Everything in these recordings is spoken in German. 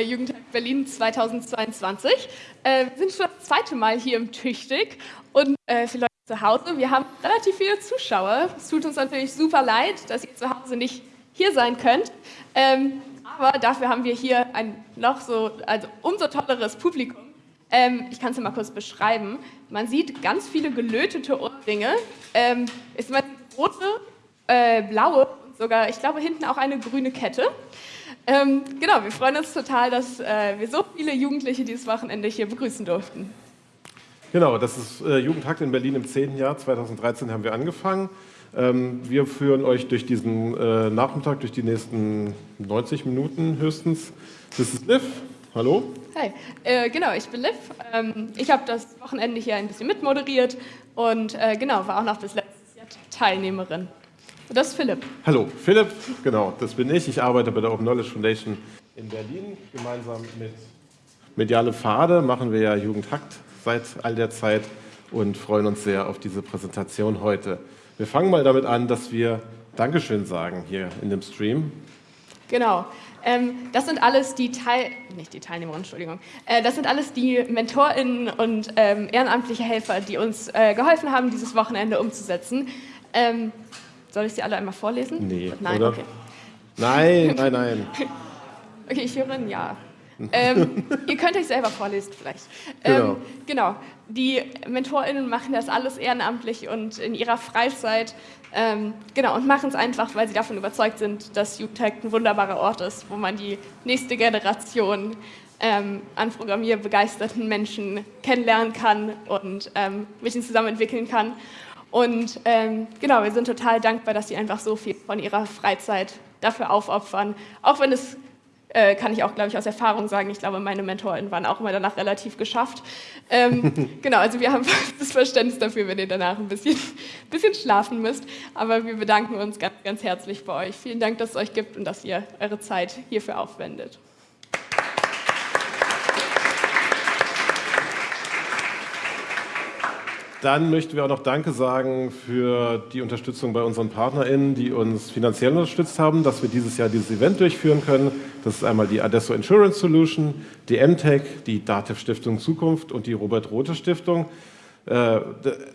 bei Jugendtag Berlin 2022. Äh, wir sind schon das zweite Mal hier im Tüchtig und äh, für Leute zu Hause, wir haben relativ viele Zuschauer. Es tut uns natürlich super leid, dass ihr zu Hause nicht hier sein könnt. Ähm, aber dafür haben wir hier ein noch so, also umso tolleres Publikum. Ähm, ich kann es mal kurz beschreiben. Man sieht ganz viele gelötete Ohrringe. Ähm, ist mal rote, äh, blaue und sogar, ich glaube, hinten auch eine grüne Kette. Ähm, genau, wir freuen uns total, dass äh, wir so viele Jugendliche dieses Wochenende hier begrüßen durften. Genau, das ist äh, Jugendtag in Berlin im 10. Jahr. 2013 haben wir angefangen. Ähm, wir führen euch durch diesen äh, Nachmittag, durch die nächsten 90 Minuten höchstens. Das ist Liv. Hallo. Hi, äh, genau, ich bin Liv. Ähm, ich habe das Wochenende hier ein bisschen mitmoderiert und äh, genau, war auch noch bis letztes Jahr Teilnehmerin. Das ist Philipp. Hallo, Philipp, genau, das bin ich. Ich arbeite bei der Open Knowledge Foundation in Berlin. Gemeinsam mit Mediale Pfade machen wir ja Jugendhakt seit all der Zeit und freuen uns sehr auf diese Präsentation heute. Wir fangen mal damit an, dass wir Dankeschön sagen hier in dem Stream. Genau. Ähm, das sind alles die Teil, nicht die Teilnehmer, Entschuldigung. Äh, das sind alles die MentorInnen und ähm, ehrenamtliche Helfer, die uns äh, geholfen haben, dieses Wochenende umzusetzen. Ähm, soll ich sie alle einmal vorlesen? Nee, Nein, oder? okay. Nein, nein, nein. okay, ich höre ein Ja. ähm, ihr könnt euch selber vorlesen vielleicht. Ähm, Genau. genau. Die MentorInnen machen das alles ehrenamtlich und in ihrer Freizeit. Ähm, genau, und machen es einfach, weil sie davon überzeugt sind, dass Jugendtech ein wunderbarer Ort ist, wo man die nächste Generation ähm, an programmierbegeisterten Menschen kennenlernen kann und ähm, mit ihnen zusammen entwickeln kann. Und ähm, genau, wir sind total dankbar, dass sie einfach so viel von ihrer Freizeit dafür aufopfern. Auch wenn es, äh, kann ich auch, glaube ich, aus Erfahrung sagen, ich glaube, meine MentorInnen waren auch immer danach relativ geschafft. Ähm, genau, also wir haben das Verständnis dafür, wenn ihr danach ein bisschen, bisschen schlafen müsst. Aber wir bedanken uns ganz, ganz herzlich bei euch. Vielen Dank, dass es euch gibt und dass ihr eure Zeit hierfür aufwendet. Dann möchten wir auch noch Danke sagen für die Unterstützung bei unseren PartnerInnen, die uns finanziell unterstützt haben, dass wir dieses Jahr dieses Event durchführen können. Das ist einmal die Adesso Insurance Solution, die MTech, die DATEV Stiftung Zukunft und die Robert Rothe Stiftung. Äh,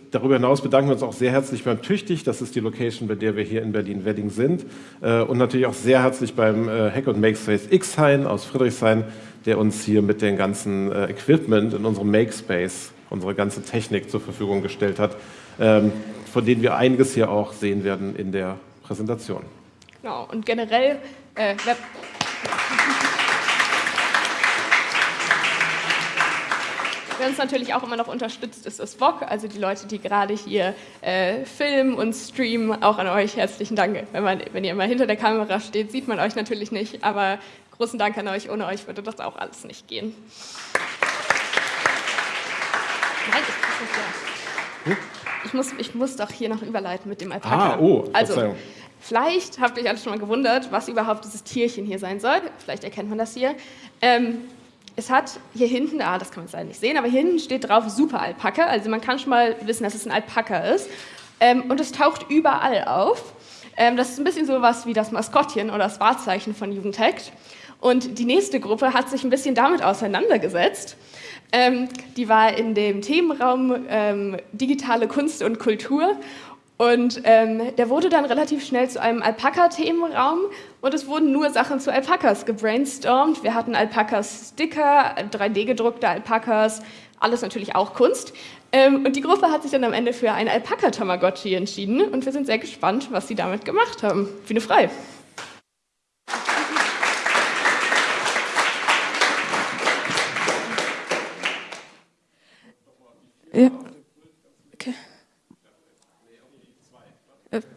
darüber hinaus bedanken wir uns auch sehr herzlich beim Tüchtig, das ist die Location, bei der wir hier in Berlin-Wedding sind. Äh, und natürlich auch sehr herzlich beim äh, Hack und Makespace X-Hain aus Friedrichshain, der uns hier mit dem ganzen Equipment in unserem Makespace unsere ganze Technik zur Verfügung gestellt hat, ähm, von denen wir einiges hier auch sehen werden in der Präsentation. Genau, und generell, äh, wer, uns natürlich auch immer noch unterstützt, ist das VOG, also die Leute, die gerade hier äh, filmen und streamen. Auch an euch herzlichen Dank. Wenn, man, wenn ihr immer hinter der Kamera steht, sieht man euch natürlich nicht, aber großen Dank an euch. Ohne euch würde das auch alles nicht gehen. Nein, ich muss, ja. ich, muss, ich muss doch hier noch überleiten mit dem Alpaka. Ah, oh, also, Verzeihung. vielleicht habt ihr euch alle schon mal gewundert, was überhaupt dieses Tierchen hier sein soll. Vielleicht erkennt man das hier. Ähm, es hat hier hinten, ah, das kann man jetzt leider nicht sehen, aber hier hinten steht drauf Super Alpaka. Also man kann schon mal wissen, dass es ein Alpaka ist. Ähm, und es taucht überall auf. Ähm, das ist ein bisschen so was wie das Maskottchen oder das Wahrzeichen von Jugendhackt. Und die nächste Gruppe hat sich ein bisschen damit auseinandergesetzt. Ähm, die war in dem Themenraum ähm, digitale Kunst und Kultur. Und ähm, der wurde dann relativ schnell zu einem Alpaka-Themenraum und es wurden nur Sachen zu Alpakas gebrainstormt. Wir hatten Alpakas-Sticker, 3D-gedruckte Alpakas, alles natürlich auch Kunst. Ähm, und die Gruppe hat sich dann am Ende für ein Alpaka-Tamagotchi entschieden und wir sind sehr gespannt, was sie damit gemacht haben. Bühne frei. Ja. Okay. Äh.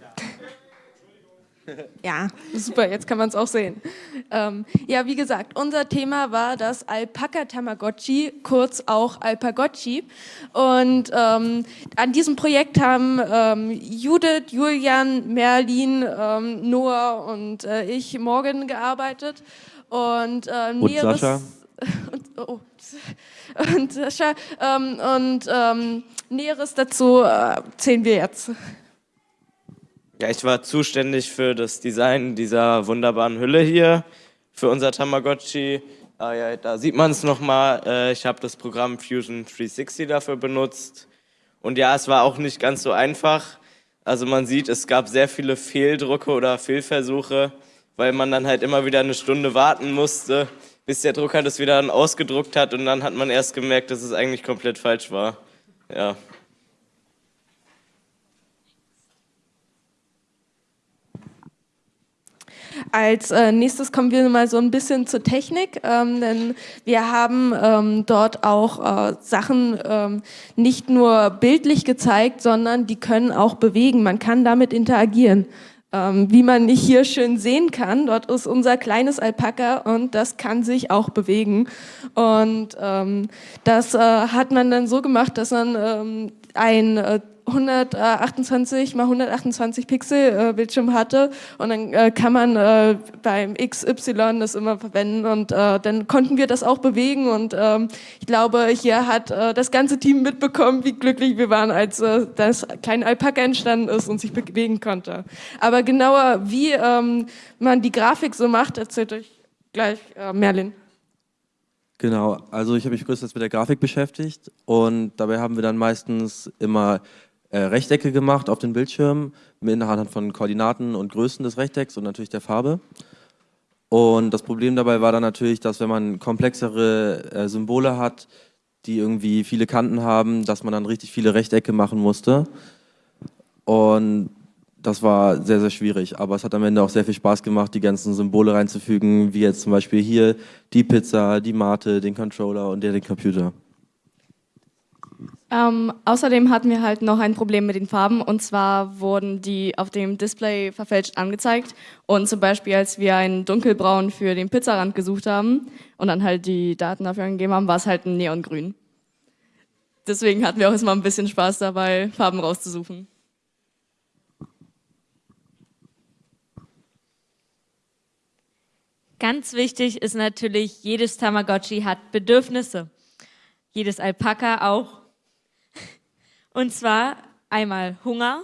Ja, super, jetzt kann man es auch sehen. Ähm, ja, wie gesagt, unser Thema war das Alpaka Tamagotchi, kurz auch Alpagotchi. Und ähm, an diesem Projekt haben ähm, Judith, Julian, Merlin, ähm, Noah und äh, ich Morgan gearbeitet. Und, ähm, Und Sascha. Und, oh, und Sascha, ähm, und ähm, Näheres dazu äh, erzählen wir jetzt. Ja, ich war zuständig für das Design dieser wunderbaren Hülle hier, für unser Tamagotchi. Ah, ja, da sieht man es nochmal. Äh, ich habe das Programm Fusion 360 dafür benutzt. Und ja, es war auch nicht ganz so einfach. Also man sieht, es gab sehr viele Fehldrucke oder Fehlversuche, weil man dann halt immer wieder eine Stunde warten musste, bis der Drucker das wieder dann ausgedruckt hat und dann hat man erst gemerkt, dass es eigentlich komplett falsch war. Ja. Als äh, nächstes kommen wir mal so ein bisschen zur Technik, ähm, denn wir haben ähm, dort auch äh, Sachen ähm, nicht nur bildlich gezeigt, sondern die können auch bewegen. Man kann damit interagieren. Ähm, wie man hier schön sehen kann, dort ist unser kleines Alpaka und das kann sich auch bewegen. Und ähm, das äh, hat man dann so gemacht, dass man ähm, ein äh, 128 mal 128 Pixel äh, Bildschirm hatte. Und dann äh, kann man äh, beim XY das immer verwenden. Und äh, dann konnten wir das auch bewegen. Und ähm, ich glaube, hier hat äh, das ganze Team mitbekommen, wie glücklich wir waren, als äh, das kleine Alpaka entstanden ist und sich bewegen konnte. Aber genauer, wie ähm, man die Grafik so macht, erzählt euch gleich Merlin. Genau, also ich habe mich größtenteils mit der Grafik beschäftigt. Und dabei haben wir dann meistens immer äh, Rechtecke gemacht auf den Bildschirm mit anhand von Koordinaten und Größen des Rechtecks und natürlich der Farbe. Und das Problem dabei war dann natürlich, dass wenn man komplexere äh, Symbole hat, die irgendwie viele Kanten haben, dass man dann richtig viele Rechtecke machen musste. Und das war sehr, sehr schwierig. Aber es hat am Ende auch sehr viel Spaß gemacht, die ganzen Symbole reinzufügen, wie jetzt zum Beispiel hier die Pizza, die Mate, den Controller und der den Computer. Ähm, außerdem hatten wir halt noch ein Problem mit den Farben und zwar wurden die auf dem Display verfälscht angezeigt und zum Beispiel als wir einen dunkelbraun für den Pizzarand gesucht haben und dann halt die Daten dafür angegeben haben, war es halt ein Neongrün. Deswegen hatten wir auch erstmal ein bisschen Spaß dabei, Farben rauszusuchen. Ganz wichtig ist natürlich, jedes Tamagotchi hat Bedürfnisse. Jedes Alpaka auch. Und zwar einmal Hunger,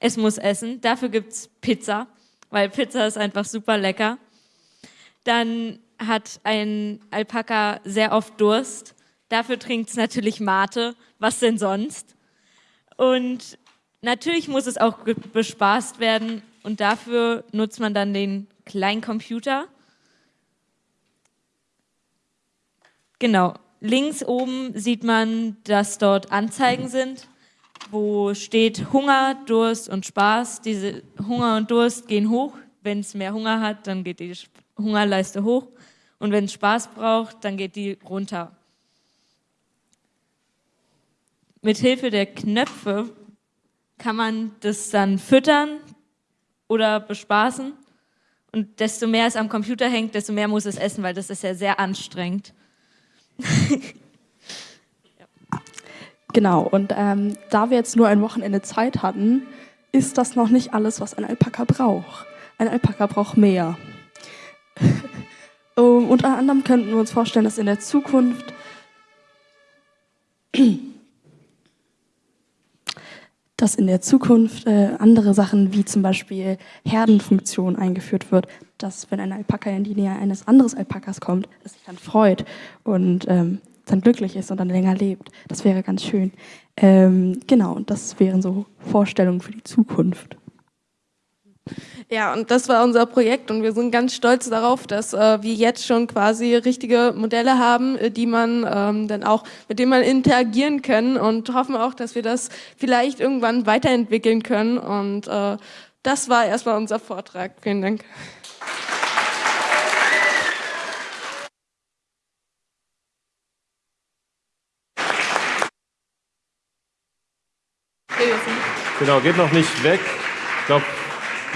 es muss essen, dafür gibt es Pizza, weil Pizza ist einfach super lecker. Dann hat ein Alpaka sehr oft Durst, dafür trinkt es natürlich Mate, was denn sonst? Und natürlich muss es auch bespaßt werden. Und dafür nutzt man dann den kleinen Computer. Genau, links oben sieht man, dass dort Anzeigen sind wo steht Hunger, Durst und Spaß. Diese Hunger und Durst gehen hoch. Wenn es mehr Hunger hat, dann geht die Hungerleiste hoch. Und wenn es Spaß braucht, dann geht die runter. Mit Hilfe der Knöpfe kann man das dann füttern oder bespaßen. Und desto mehr es am Computer hängt, desto mehr muss es essen, weil das ist ja sehr anstrengend. Genau, und ähm, da wir jetzt nur ein Wochenende Zeit hatten, ist das noch nicht alles, was ein Alpaka braucht. Ein Alpaka braucht mehr. um, unter anderem könnten wir uns vorstellen, dass in der Zukunft dass in der Zukunft äh, andere Sachen wie zum Beispiel Herdenfunktion eingeführt wird, dass wenn ein Alpaka in die Nähe eines anderen Alpakas kommt, es sich dann freut und ähm, dann glücklich ist und dann länger lebt. Das wäre ganz schön. Ähm, genau, und das wären so Vorstellungen für die Zukunft. Ja, und das war unser Projekt und wir sind ganz stolz darauf, dass äh, wir jetzt schon quasi richtige Modelle haben, äh, die man ähm, dann auch, mit denen man interagieren kann und hoffen auch, dass wir das vielleicht irgendwann weiterentwickeln können. Und äh, das war erstmal unser Vortrag. Vielen Dank. Genau, geht noch nicht weg. Ich glaube,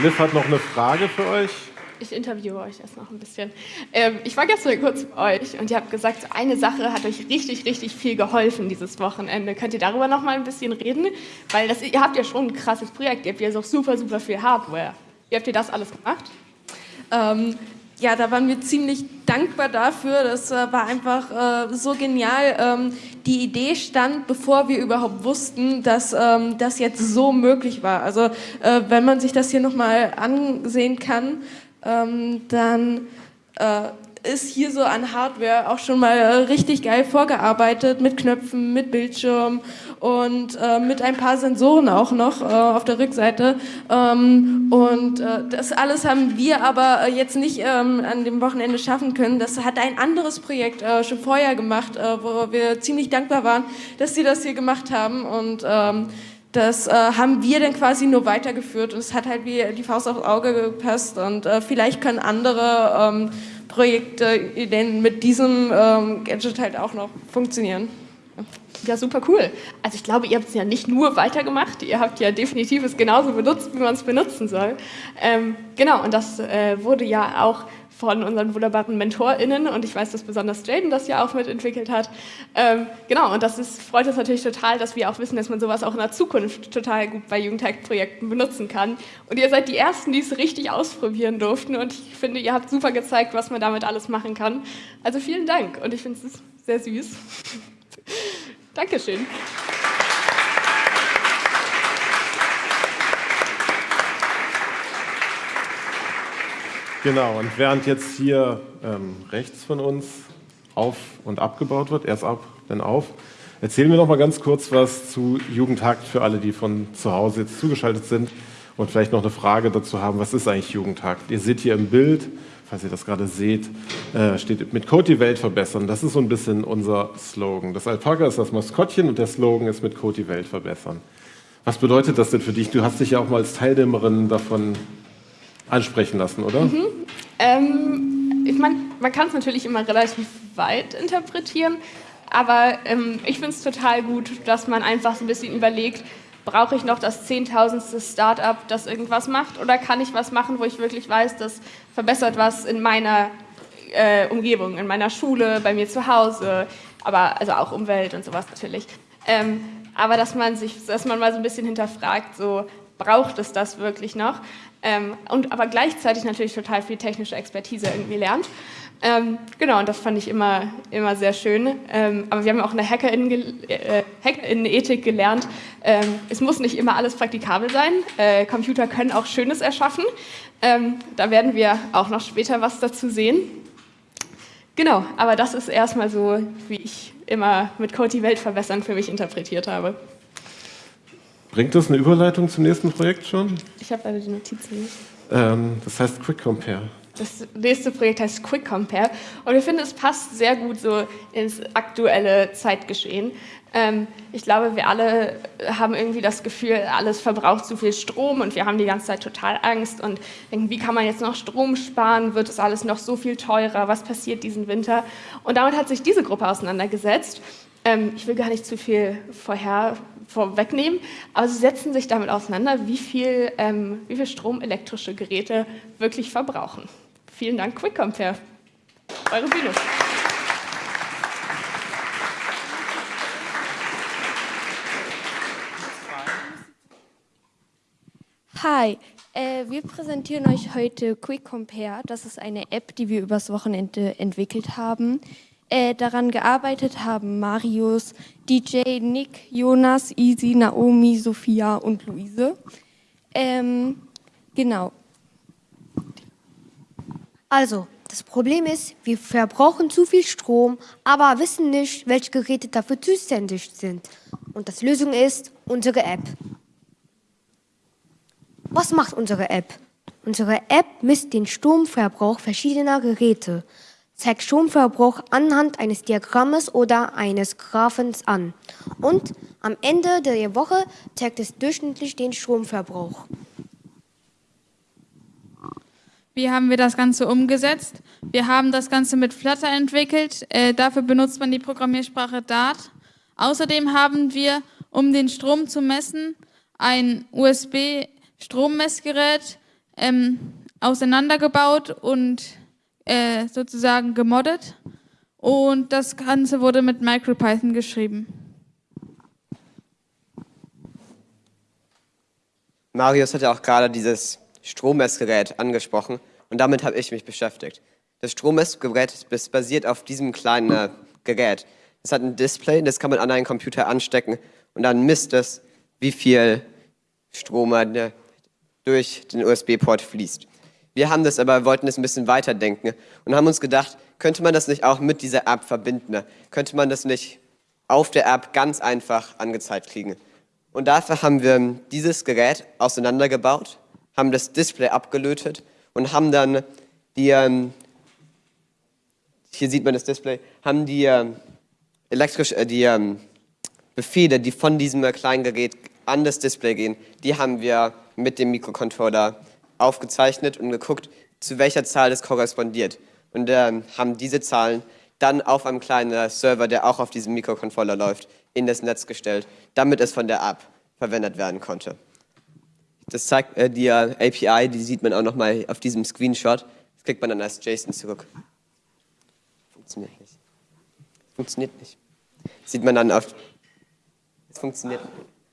Liv hat noch eine Frage für euch. Ich interviewe euch erst noch ein bisschen. Ähm, ich war gestern kurz bei euch und ihr habt gesagt, eine Sache hat euch richtig, richtig viel geholfen dieses Wochenende. Könnt ihr darüber noch mal ein bisschen reden? Weil das, ihr habt ja schon ein krasses Projekt. Ihr habt ja auch super, super viel Hardware. Wie habt ihr das alles gemacht? Ähm, ja, da waren wir ziemlich dankbar dafür. Das äh, war einfach äh, so genial. Ähm, die Idee stand, bevor wir überhaupt wussten, dass ähm, das jetzt so möglich war. Also äh, wenn man sich das hier nochmal ansehen kann, ähm, dann äh, ist hier so an Hardware auch schon mal richtig geil vorgearbeitet mit Knöpfen, mit Bildschirm und äh, mit ein paar Sensoren auch noch äh, auf der Rückseite. Ähm, und äh, das alles haben wir aber äh, jetzt nicht ähm, an dem Wochenende schaffen können. Das hat ein anderes Projekt äh, schon vorher gemacht, äh, wo wir ziemlich dankbar waren, dass sie das hier gemacht haben und ähm, das äh, haben wir dann quasi nur weitergeführt und es hat halt wie die Faust aufs Auge gepasst und äh, vielleicht können andere ähm, Projekte denn mit diesem ähm, Gadget halt auch noch funktionieren. Ja, super cool. Also ich glaube, ihr habt es ja nicht nur weitergemacht, ihr habt ja definitiv es genauso benutzt, wie man es benutzen soll. Ähm, genau, und das äh, wurde ja auch von unseren wunderbaren MentorInnen und ich weiß, dass besonders Jaden das ja auch mitentwickelt hat. Ähm, genau, und das ist, freut uns natürlich total, dass wir auch wissen, dass man sowas auch in der Zukunft total gut bei Jugendhack-Projekten benutzen kann. Und ihr seid die Ersten, die es richtig ausprobieren durften und ich finde, ihr habt super gezeigt, was man damit alles machen kann. Also vielen Dank und ich finde es sehr süß. Dankeschön. Genau, und während jetzt hier ähm, rechts von uns auf und abgebaut wird, erst ab, dann auf, erzählen wir noch mal ganz kurz was zu Jugendhakt für alle, die von zu Hause jetzt zugeschaltet sind und vielleicht noch eine Frage dazu haben, was ist eigentlich Jugendhakt? Ihr seht hier im Bild falls ihr das gerade seht, äh, steht mit Code die Welt verbessern. Das ist so ein bisschen unser Slogan. Das Alpaka ist das Maskottchen und der Slogan ist mit Code die Welt verbessern. Was bedeutet das denn für dich? Du hast dich ja auch mal als Teilnehmerin davon ansprechen lassen, oder? Mhm. Ähm, ich meine, man kann es natürlich immer relativ weit interpretieren, aber ähm, ich finde es total gut, dass man einfach so ein bisschen überlegt, brauche ich noch das zehntausendste Startup, das irgendwas macht, oder kann ich was machen, wo ich wirklich weiß, das verbessert was in meiner äh, Umgebung, in meiner Schule, bei mir zu Hause, aber also auch Umwelt und sowas natürlich. Ähm, aber dass man sich, dass man mal so ein bisschen hinterfragt, so braucht es das wirklich noch? Ähm, und aber gleichzeitig natürlich total viel technische Expertise irgendwie lernt. Ähm, genau, und das fand ich immer, immer sehr schön. Ähm, aber wir haben auch eine Hackerinnen-Ethik äh, Hackerinnen gelernt. Ähm, es muss nicht immer alles praktikabel sein. Äh, Computer können auch Schönes erschaffen. Ähm, da werden wir auch noch später was dazu sehen. Genau, aber das ist erstmal so, wie ich immer mit Code die Welt verbessern für mich interpretiert habe. Bringt das eine Überleitung zum nächsten Projekt schon? Ich habe leider die Notizen nicht. Ähm, das heißt Quick Compare. Das nächste Projekt heißt Quick Compare und wir finden, es passt sehr gut so ins aktuelle Zeitgeschehen. Ähm, ich glaube, wir alle haben irgendwie das Gefühl, alles verbraucht zu viel Strom und wir haben die ganze Zeit total Angst und denken, wie kann man jetzt noch Strom sparen? Wird es alles noch so viel teurer? Was passiert diesen Winter? Und damit hat sich diese Gruppe auseinandergesetzt. Ähm, ich will gar nicht zu viel vorher vorwegnehmen, aber sie setzen sich damit auseinander, wie viel, ähm, wie viel Strom elektrische Geräte wirklich verbrauchen. Vielen Dank, Quick Compare. Eure Bühne. Hi, äh, wir präsentieren euch heute Quick Compare. Das ist eine App, die wir übers Wochenende entwickelt haben. Äh, daran gearbeitet haben Marius, DJ, Nick, Jonas, Easy, Naomi, Sophia und Luise. Ähm, genau. Also, das Problem ist, wir verbrauchen zu viel Strom, aber wissen nicht, welche Geräte dafür zuständig sind. Und das Lösung ist unsere App. Was macht unsere App? Unsere App misst den Stromverbrauch verschiedener Geräte, zeigt Stromverbrauch anhand eines Diagrammes oder eines Graphens an und am Ende der Woche zeigt es durchschnittlich den Stromverbrauch. Wie haben wir das Ganze umgesetzt? Wir haben das Ganze mit Flutter entwickelt. Äh, dafür benutzt man die Programmiersprache Dart. Außerdem haben wir, um den Strom zu messen, ein USB-Strommessgerät ähm, auseinandergebaut und äh, sozusagen gemoddet. Und das Ganze wurde mit MicroPython geschrieben. Marius hat ja auch gerade dieses Strommessgerät angesprochen und damit habe ich mich beschäftigt. Das Strommessgerät basiert auf diesem kleinen äh, Gerät. Es hat ein Display, das kann man an einen Computer anstecken und dann misst es, wie viel Strom äh, durch den USB-Port fließt. Wir haben das aber, wollten es ein bisschen weiterdenken und haben uns gedacht, könnte man das nicht auch mit dieser App verbinden? Könnte man das nicht auf der App ganz einfach angezeigt kriegen? Und dafür haben wir dieses Gerät auseinandergebaut, haben das Display abgelötet und haben dann die, ähm, hier sieht man das Display, haben die ähm, elektrisch, äh, die ähm, Befehle, die von diesem kleinen Gerät an das Display gehen, die haben wir mit dem Mikrocontroller aufgezeichnet und geguckt, zu welcher Zahl das korrespondiert. Und ähm, haben diese Zahlen dann auf einem kleinen Server, der auch auf diesem Mikrocontroller läuft, in das Netz gestellt, damit es von der App verwendet werden konnte. Das zeigt äh, die äh, API, die sieht man auch nochmal auf diesem Screenshot. Das kriegt man dann als JSON zurück. Funktioniert nicht. Funktioniert nicht. Sieht man dann auf. Es funktioniert.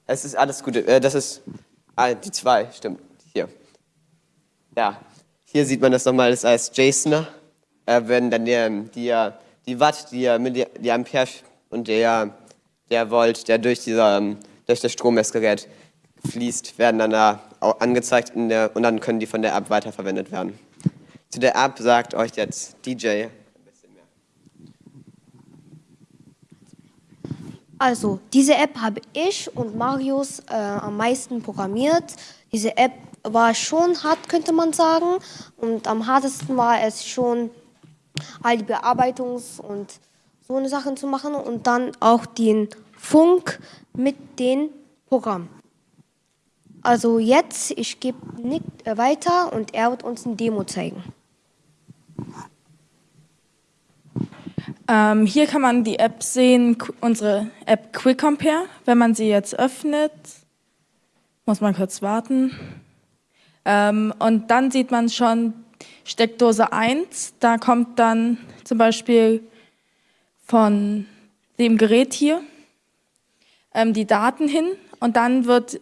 Es ist alles gut. Äh, das ist ah, die zwei, stimmt. Ja. Hier sieht man das nochmal als JSON. Äh, wenn dann der, die, die Watt, die, die Ampere und der, der Volt, der durch, dieser, durch das Strommessgerät fließt, werden dann da angezeigt der, und dann können die von der App weiterverwendet werden. Zu der App sagt euch jetzt DJ Also, diese App habe ich und Marius äh, am meisten programmiert. Diese App war schon hart, könnte man sagen. Und am hartesten war es schon, all die Bearbeitungs- und so eine Sachen zu machen und dann auch den Funk mit dem Programm. Also jetzt, ich gebe Nick äh, weiter und er wird uns ein Demo zeigen. Ähm, hier kann man die App sehen, unsere App Quick Compare. Wenn man sie jetzt öffnet, muss man kurz warten. Ähm, und dann sieht man schon Steckdose 1. Da kommt dann zum Beispiel von dem Gerät hier ähm, die Daten hin und dann wird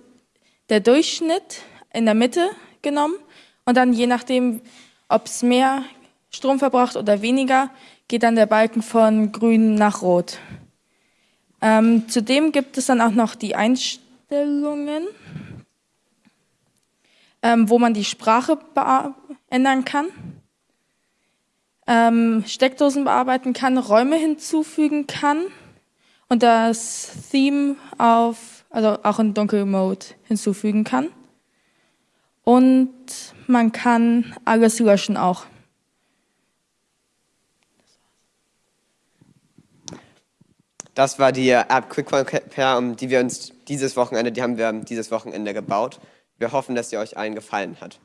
der Durchschnitt in der Mitte genommen und dann je nachdem, ob es mehr Strom verbraucht oder weniger, geht dann der Balken von grün nach rot. Ähm, zudem gibt es dann auch noch die Einstellungen, ähm, wo man die Sprache ändern kann, ähm, Steckdosen bearbeiten kann, Räume hinzufügen kann und das Theme auf, also auch in Dunkelmode hinzufügen kann. Und man kann alles löschen auch. Das war die App Quick Compare, die wir uns dieses Wochenende, die haben wir dieses Wochenende gebaut. Wir hoffen, dass sie euch allen gefallen hat.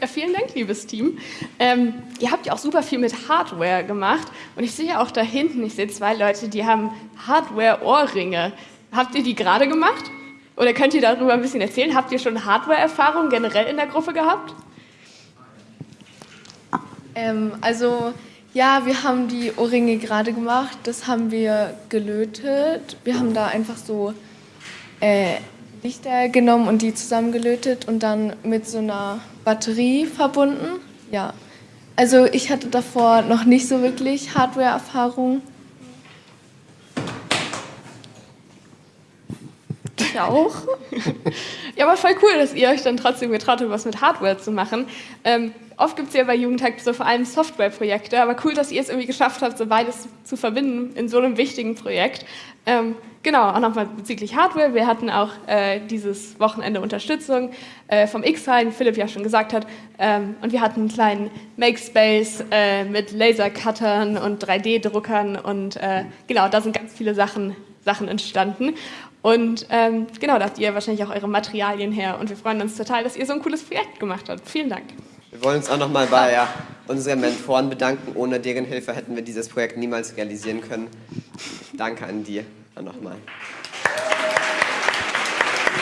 Ja, vielen Dank, liebes Team. Ähm, ihr habt ja auch super viel mit Hardware gemacht und ich sehe auch da hinten, ich sehe zwei Leute, die haben Hardware-Ohrringe. Habt ihr die gerade gemacht? Oder könnt ihr darüber ein bisschen erzählen? Habt ihr schon Hardware-Erfahrung generell in der Gruppe gehabt? Ähm, also ja, wir haben die Ohrringe gerade gemacht. Das haben wir gelötet. Wir haben da einfach so äh, Lichter genommen und die zusammengelötet und dann mit so einer Batterie verbunden. Ja, also ich hatte davor noch nicht so wirklich Hardware-Erfahrung. Ich auch. ja, aber voll cool, dass ihr euch dann trotzdem getraut habt, was mit Hardware zu machen. Ähm, oft gibt es ja bei Jugendhack so vor allem Softwareprojekte, aber cool, dass ihr es irgendwie geschafft habt, so beides zu verbinden in so einem wichtigen Projekt. Ähm, genau, auch nochmal bezüglich Hardware. Wir hatten auch äh, dieses Wochenende Unterstützung äh, vom X-File, Philipp ja schon gesagt hat. Ähm, und wir hatten einen kleinen Makespace äh, mit Lasercuttern und 3D-Druckern und äh, genau, da sind ganz viele Sachen, Sachen entstanden. Und ähm, genau, da habt ihr wahrscheinlich auch eure Materialien her. Und wir freuen uns total, dass ihr so ein cooles Projekt gemacht habt. Vielen Dank. Wir wollen uns auch nochmal bei ja, unseren Mentoren bedanken. Ohne deren Hilfe hätten wir dieses Projekt niemals realisieren können. Danke an die nochmal.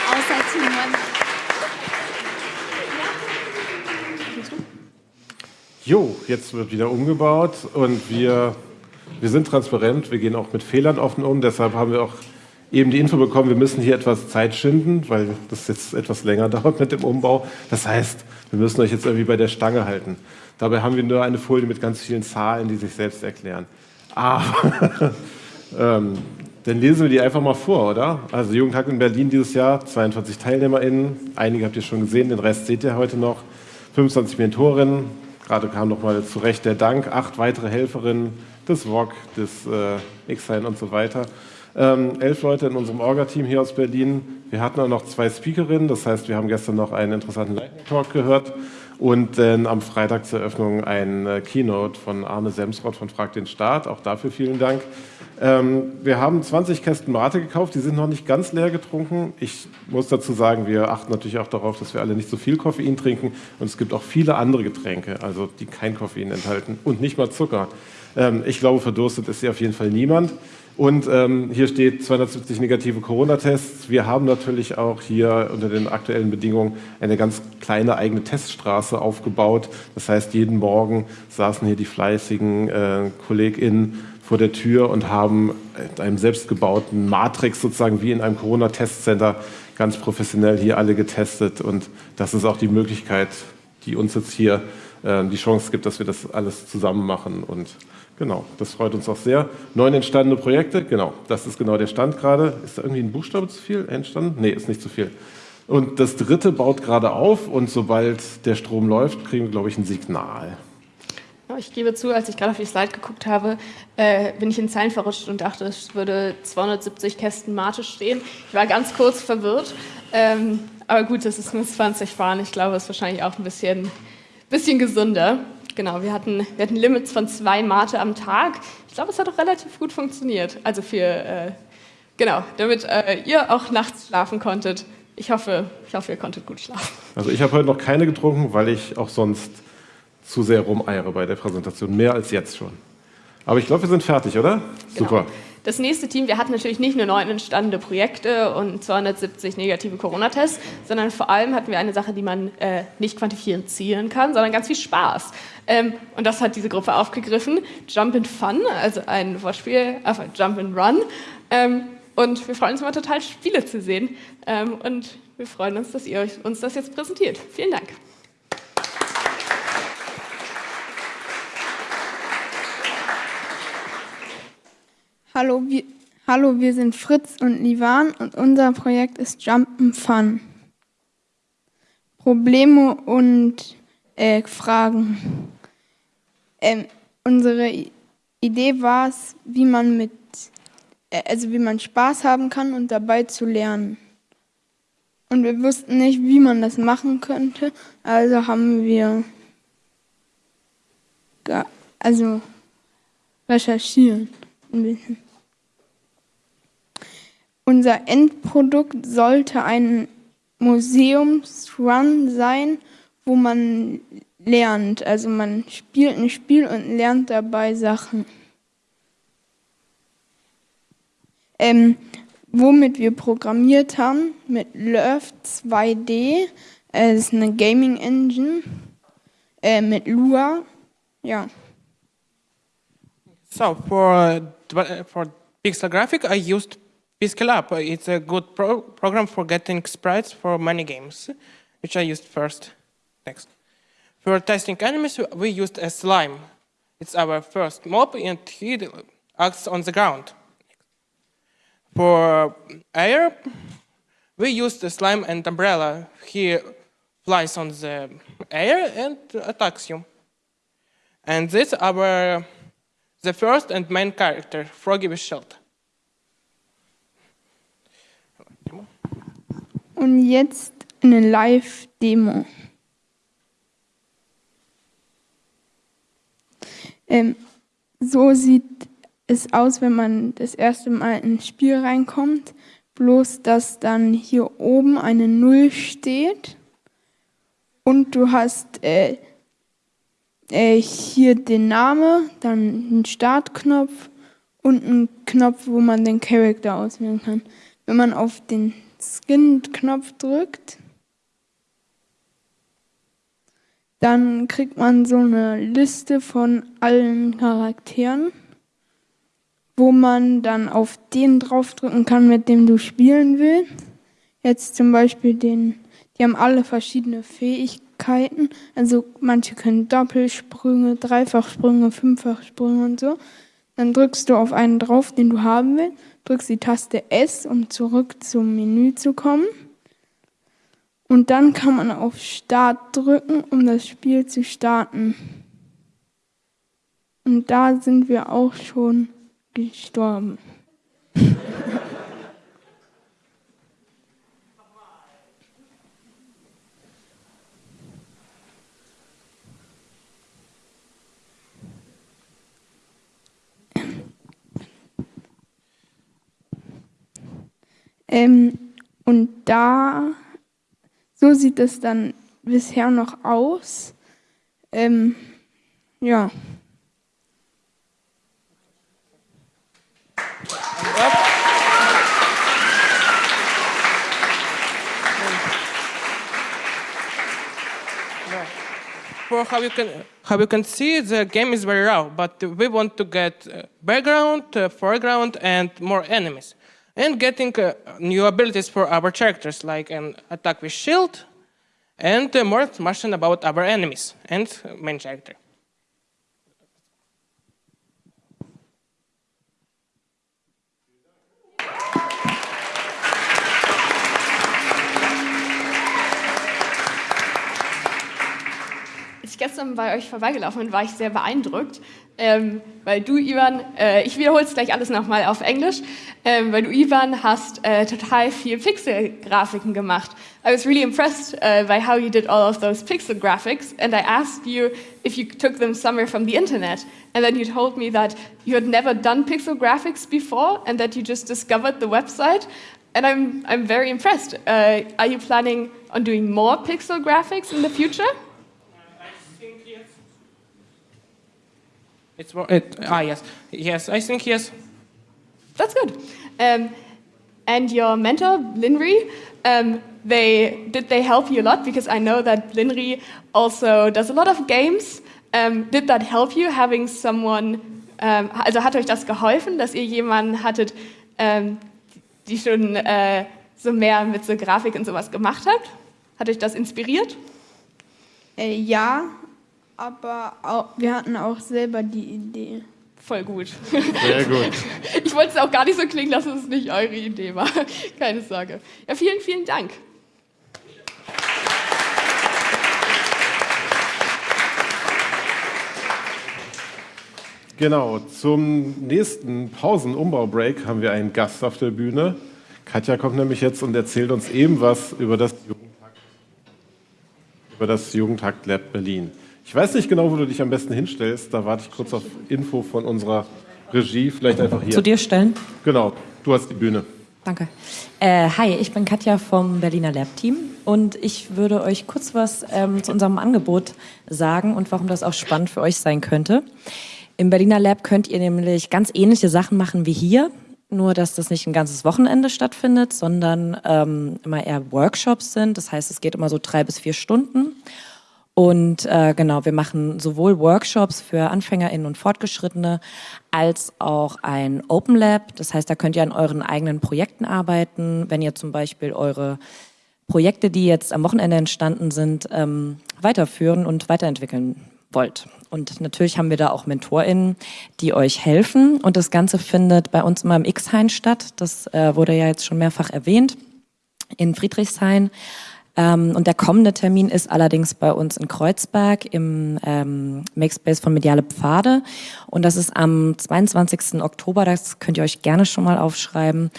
Außer Timon. Jo, jetzt wird wieder umgebaut und wir, wir sind transparent, wir gehen auch mit Fehlern offen um, deshalb haben wir auch eben die Info bekommen, wir müssen hier etwas Zeit schinden, weil das jetzt etwas länger dauert mit dem Umbau. Das heißt, wir müssen euch jetzt irgendwie bei der Stange halten. Dabei haben wir nur eine Folie mit ganz vielen Zahlen, die sich selbst erklären. Aber ähm, dann lesen wir die einfach mal vor, oder? Also Jugendhack in Berlin dieses Jahr, 22 TeilnehmerInnen, einige habt ihr schon gesehen, den Rest seht ihr heute noch. 25 Mentorinnen, gerade kam nochmal zurecht der Dank, acht weitere Helferinnen, des VOG, des äh, X-Sign und so weiter. Ähm, elf Leute in unserem Orga-Team hier aus Berlin. Wir hatten auch noch zwei Speakerinnen, das heißt, wir haben gestern noch einen interessanten Lightning-Talk gehört und dann am Freitag zur Eröffnung ein äh, Keynote von Arne Semsrott von Frag den Staat. Auch dafür vielen Dank. Ähm, wir haben 20 Kästen Mate gekauft, die sind noch nicht ganz leer getrunken. Ich muss dazu sagen, wir achten natürlich auch darauf, dass wir alle nicht so viel Koffein trinken. Und es gibt auch viele andere Getränke, also die kein Koffein enthalten und nicht mal Zucker. Ähm, ich glaube, verdurstet ist hier auf jeden Fall niemand. Und ähm, hier steht 270 negative Corona-Tests. Wir haben natürlich auch hier unter den aktuellen Bedingungen eine ganz kleine eigene Teststraße aufgebaut. Das heißt, jeden Morgen saßen hier die fleißigen äh, KollegInnen vor der Tür und haben mit einem selbstgebauten Matrix sozusagen wie in einem Corona-Testcenter ganz professionell hier alle getestet. Und das ist auch die Möglichkeit, die uns jetzt hier äh, die Chance gibt, dass wir das alles zusammen machen. Und genau, das freut uns auch sehr. Neun entstandene Projekte, genau, das ist genau der Stand gerade. Ist da irgendwie ein Buchstabe zu viel entstanden? Nee, ist nicht zu viel. Und das dritte baut gerade auf und sobald der Strom läuft, kriegen wir, glaube ich, ein Signal. Ich gebe zu, als ich gerade auf die Slide geguckt habe, äh, bin ich in Zeilen verrutscht und dachte, es würde 270 Kästen Mate stehen. Ich war ganz kurz verwirrt. Ähm, aber gut, das ist nur 20 Waren. Ich glaube, es ist wahrscheinlich auch ein bisschen, bisschen gesünder. Genau, wir hatten, wir hatten Limits von zwei Mate am Tag. Ich glaube, es hat auch relativ gut funktioniert. Also für, äh, genau, damit äh, ihr auch nachts schlafen konntet. Ich hoffe, ich hoffe, ihr konntet gut schlafen. Also ich habe heute noch keine getrunken, weil ich auch sonst zu sehr rumeiere bei der Präsentation, mehr als jetzt schon. Aber ich glaube, wir sind fertig, oder? Genau. Super. Das nächste Team, wir hatten natürlich nicht nur neun entstandene Projekte und 270 negative Corona-Tests, sondern vor allem hatten wir eine Sache, die man äh, nicht quantifizieren kann, sondern ganz viel Spaß. Ähm, und das hat diese Gruppe aufgegriffen. Jump and Fun, also ein Wortspiel äh, Jump and Run. Ähm, und wir freuen uns immer total, Spiele zu sehen. Ähm, und wir freuen uns, dass ihr uns das jetzt präsentiert. Vielen Dank. Hallo wir, hallo, wir sind Fritz und Livan und unser Projekt ist Jumpen Fun. Probleme und äh, Fragen. Ähm, unsere Idee war es, wie man mit, äh, also wie man Spaß haben kann und dabei zu lernen. Und wir wussten nicht, wie man das machen könnte, also haben wir also recherchieren ein bisschen. Unser Endprodukt sollte ein Museumsrun sein, wo man lernt. Also man spielt ein Spiel und lernt dabei Sachen. Ähm, womit wir programmiert haben, mit Love 2D, äh, das ist eine Gaming Engine, äh, mit Lua, ja. So for for pixel graphic, I used Pixel It's a good pro program for getting sprites for many games, which I used first. Next. For testing enemies, we used a slime. It's our first mob, and he acts on the ground. For air, we used the slime and umbrella. He flies on the air and attacks you. And this our the first and main character, Froggy with Shield. Und jetzt eine Live-Demo. Ähm, so sieht es aus, wenn man das erste Mal ins Spiel reinkommt. Bloß, dass dann hier oben eine Null steht und du hast äh, äh, hier den Namen, dann einen Startknopf und einen Knopf, wo man den Charakter auswählen kann. Wenn man auf den Skin-Knopf drückt, dann kriegt man so eine Liste von allen Charakteren, wo man dann auf den draufdrücken kann, mit dem du spielen willst. Jetzt zum Beispiel den, die haben alle verschiedene Fähigkeiten. Also manche können Doppelsprünge, Dreifachsprünge, Fünffachsprünge und so. Dann drückst du auf einen drauf, den du haben willst, drückst die Taste S, um zurück zum Menü zu kommen. Und dann kann man auf Start drücken, um das Spiel zu starten. Und da sind wir auch schon gestorben. ähm, und da, so sieht es dann bisher noch aus. Ähm, ja. For how you can how you can see, the game is very raw, but we want to get uh, background, uh, foreground, and more enemies, and getting uh, new abilities for our characters, like an attack with shield, and uh, more information about our enemies and main character. Gestern bei euch vorbeigelaufen bin, war ich sehr beeindruckt, ähm, weil du, Ivan, äh, ich wiederhole es gleich alles nochmal auf Englisch, ähm, weil du, Ivan, hast äh, total viel Pixel-Grafiken gemacht. I was really impressed uh, by how you did all of those pixel graphics, and I asked you if you took them somewhere from the internet, and then you told me that you had never done pixel graphics before, and that you just discovered the website. And I'm, I'm very impressed. Uh, are you planning on doing more pixel graphics in the future? It's it, ah yes, yes, I think yes. That's good. Um, and your mentor, Linry, um, they did they help you a lot? Because I know that Linry also does a lot of games. Um, did that help you having someone? Um, also hat euch das geholfen, dass ihr jemanden hattet, ähm, die schon äh, so mehr mit so Grafik und sowas gemacht habt? Hat euch das inspiriert? Äh, ja, aber auch, wir hatten auch selber die Idee. Voll gut. Sehr gut. Ich wollte es auch gar nicht so klingen lassen, dass es nicht eure Idee war. Keine Sorge. Ja, vielen, vielen Dank. Genau, zum nächsten Pausen-Umbau-Break haben wir einen Gast auf der Bühne. Katja kommt nämlich jetzt und erzählt uns eben was über das Jugendtakt, über das Jugendtakt Lab Berlin. Ich weiß nicht genau, wo du dich am besten hinstellst. Da warte ich kurz auf Info von unserer Regie. Vielleicht einfach hier. Zu dir stellen? Genau, du hast die Bühne. Danke. Äh, hi, ich bin Katja vom Berliner Lab Team und ich würde euch kurz was ähm, zu unserem Angebot sagen und warum das auch spannend für euch sein könnte. Im Berliner Lab könnt ihr nämlich ganz ähnliche Sachen machen wie hier, nur dass das nicht ein ganzes Wochenende stattfindet, sondern ähm, immer eher Workshops sind. Das heißt, es geht immer so drei bis vier Stunden. Und äh, genau, wir machen sowohl Workshops für AnfängerInnen und Fortgeschrittene als auch ein Open Lab. Das heißt, da könnt ihr an euren eigenen Projekten arbeiten. Wenn ihr zum Beispiel eure Projekte, die jetzt am Wochenende entstanden sind, ähm, weiterführen und weiterentwickeln wollt. Und natürlich haben wir da auch MentorInnen, die euch helfen. Und das Ganze findet bei uns immer im X-Hain statt. Das äh, wurde ja jetzt schon mehrfach erwähnt, in Friedrichshain. Ähm, und der kommende Termin ist allerdings bei uns in Kreuzberg im ähm, Makespace von Mediale Pfade. Und das ist am 22. Oktober, das könnt ihr euch gerne schon mal aufschreiben.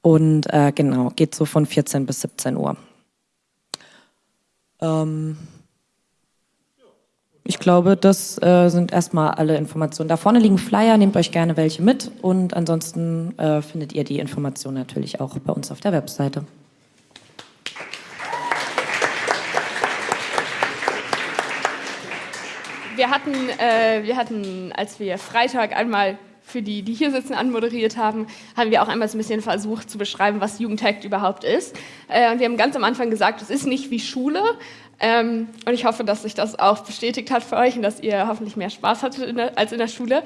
Und äh, genau, geht so von 14 bis 17 Uhr. Ähm ich glaube, das äh, sind erstmal alle Informationen. Da vorne liegen Flyer, nehmt euch gerne welche mit und ansonsten äh, findet ihr die Informationen natürlich auch bei uns auf der Webseite. Wir hatten, äh, wir hatten, als wir Freitag einmal für die, die hier sitzen, anmoderiert haben, haben wir auch einmal so ein bisschen versucht zu beschreiben, was Jugendhackt überhaupt ist. Äh, wir haben ganz am Anfang gesagt, es ist nicht wie Schule, Ähm, und ich hoffe, dass sich das auch bestätigt hat für euch und dass ihr hoffentlich mehr Spaß hattet in der, als in der Schule.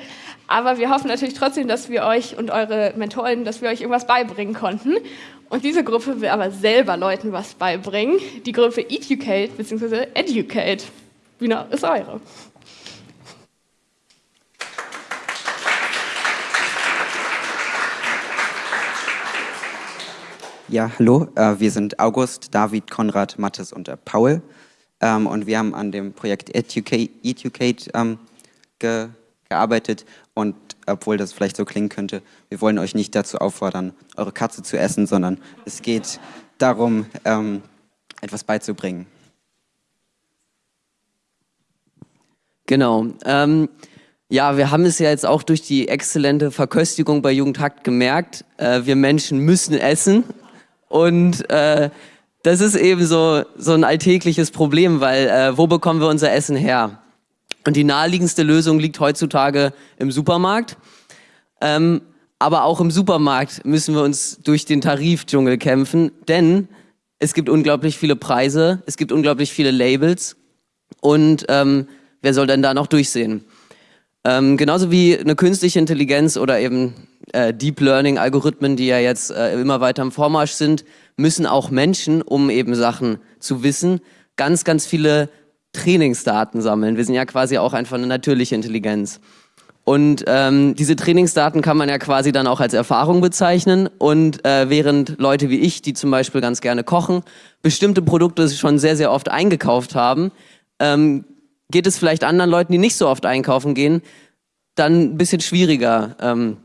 Aber wir hoffen natürlich trotzdem, dass wir euch und eure Mentoren, dass wir euch irgendwas beibringen konnten. Und diese Gruppe will aber selber Leuten was beibringen. Die Gruppe Educate bzw. Educate. Bühne ist eure. Ja, hallo, äh, wir sind August, David, Konrad, Mathis und äh, Paul. Ähm, und wir haben an dem Projekt Educate, Educate ähm, ge gearbeitet. Und obwohl das vielleicht so klingen könnte, wir wollen euch nicht dazu auffordern, eure Katze zu essen, sondern es geht darum, ähm, etwas beizubringen. Genau. Ähm, ja, wir haben es ja jetzt auch durch die exzellente Verköstigung bei Jugendhakt gemerkt. Äh, wir Menschen müssen essen und äh, das ist eben so, so ein alltägliches Problem, weil äh, wo bekommen wir unser Essen her? Und die naheliegendste Lösung liegt heutzutage im Supermarkt. Ähm, aber auch im Supermarkt müssen wir uns durch den Tarifdschungel kämpfen, denn es gibt unglaublich viele Preise, es gibt unglaublich viele Labels und ähm, wer soll denn da noch durchsehen? Ähm, genauso wie eine künstliche Intelligenz oder eben äh, Deep Learning Algorithmen, die ja jetzt äh, immer weiter im Vormarsch sind, müssen auch Menschen, um eben Sachen zu wissen, ganz, ganz viele Trainingsdaten sammeln. Wir sind ja quasi auch einfach eine natürliche Intelligenz. Und ähm, diese Trainingsdaten kann man ja quasi dann auch als Erfahrung bezeichnen. Und äh, während Leute wie ich, die zum Beispiel ganz gerne kochen, bestimmte Produkte schon sehr, sehr oft eingekauft haben, ähm, geht es vielleicht anderen Leuten, die nicht so oft einkaufen gehen, dann ein bisschen schwieriger. Ähm,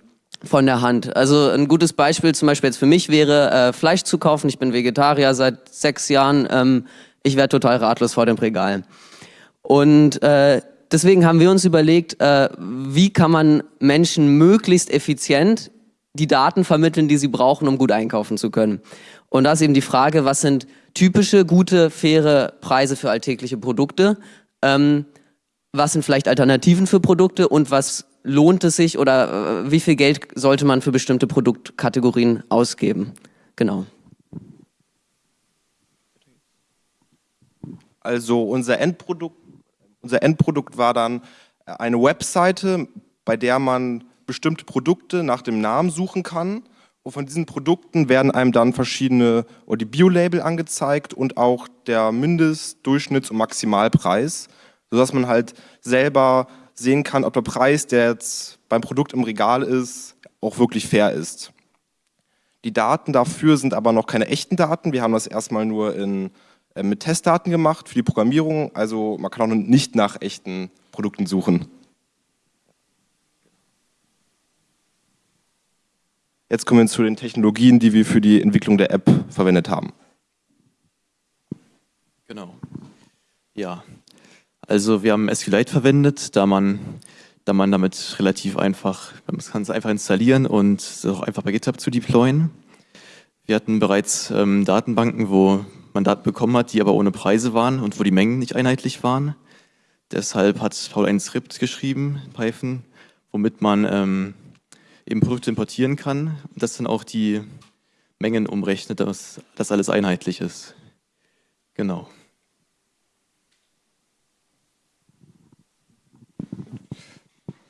von der Hand. Also ein gutes Beispiel zum Beispiel jetzt für mich wäre, äh, Fleisch zu kaufen. Ich bin Vegetarier seit sechs Jahren. Ähm, ich werde total ratlos vor dem Regal. Und äh, deswegen haben wir uns überlegt, äh, wie kann man Menschen möglichst effizient die Daten vermitteln, die sie brauchen, um gut einkaufen zu können. Und da ist eben die Frage, was sind typische, gute, faire Preise für alltägliche Produkte? Ähm, was sind vielleicht Alternativen für Produkte und was lohnt es sich oder äh, wie viel Geld sollte man für bestimmte Produktkategorien ausgeben? Genau. Also unser Endprodukt, unser Endprodukt war dann eine Webseite, bei der man bestimmte Produkte nach dem Namen suchen kann. Und von diesen Produkten werden einem dann verschiedene oder die Bio-Label angezeigt und auch der Mindest-, Durchschnitts- und Maximalpreis, sodass man halt selber sehen kann, ob der Preis, der jetzt beim Produkt im Regal ist, auch wirklich fair ist. Die Daten dafür sind aber noch keine echten Daten. Wir haben das erstmal nur in, äh, mit Testdaten gemacht für die Programmierung. Also man kann auch nicht nach echten Produkten suchen. Jetzt kommen wir zu den Technologien, die wir für die Entwicklung der App verwendet haben. Genau. Ja, also wir haben SQLite verwendet, da man, da man damit relativ einfach, man kann es einfach installieren und es auch einfach bei GitHub zu deployen. Wir hatten bereits ähm, Datenbanken, wo man Daten bekommen hat, die aber ohne Preise waren und wo die Mengen nicht einheitlich waren. Deshalb hat Paul ein Skript geschrieben, Python, womit man ähm, eben Produkte importieren kann und das dann auch die Mengen umrechnet, dass das alles einheitlich ist. Genau.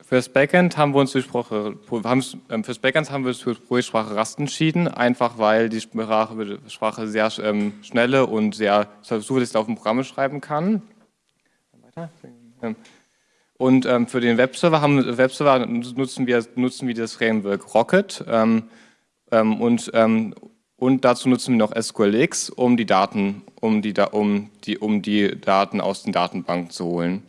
Fürs Backend haben wir uns durch Sprache, ähm, fürs Backend haben wir uns für Projektsprache Rust entschieden, einfach weil die Sprache, Sprache sehr ähm, schnelle und sehr zuverlässig auf dem Programme schreiben kann. Und ähm, für den Webserver, haben, Webserver nutzen, wir, nutzen wir das Framework Rocket ähm, ähm, und, ähm, und dazu nutzen wir noch SQLX, um die Daten, um die, um die, um die Daten aus den Datenbanken zu holen.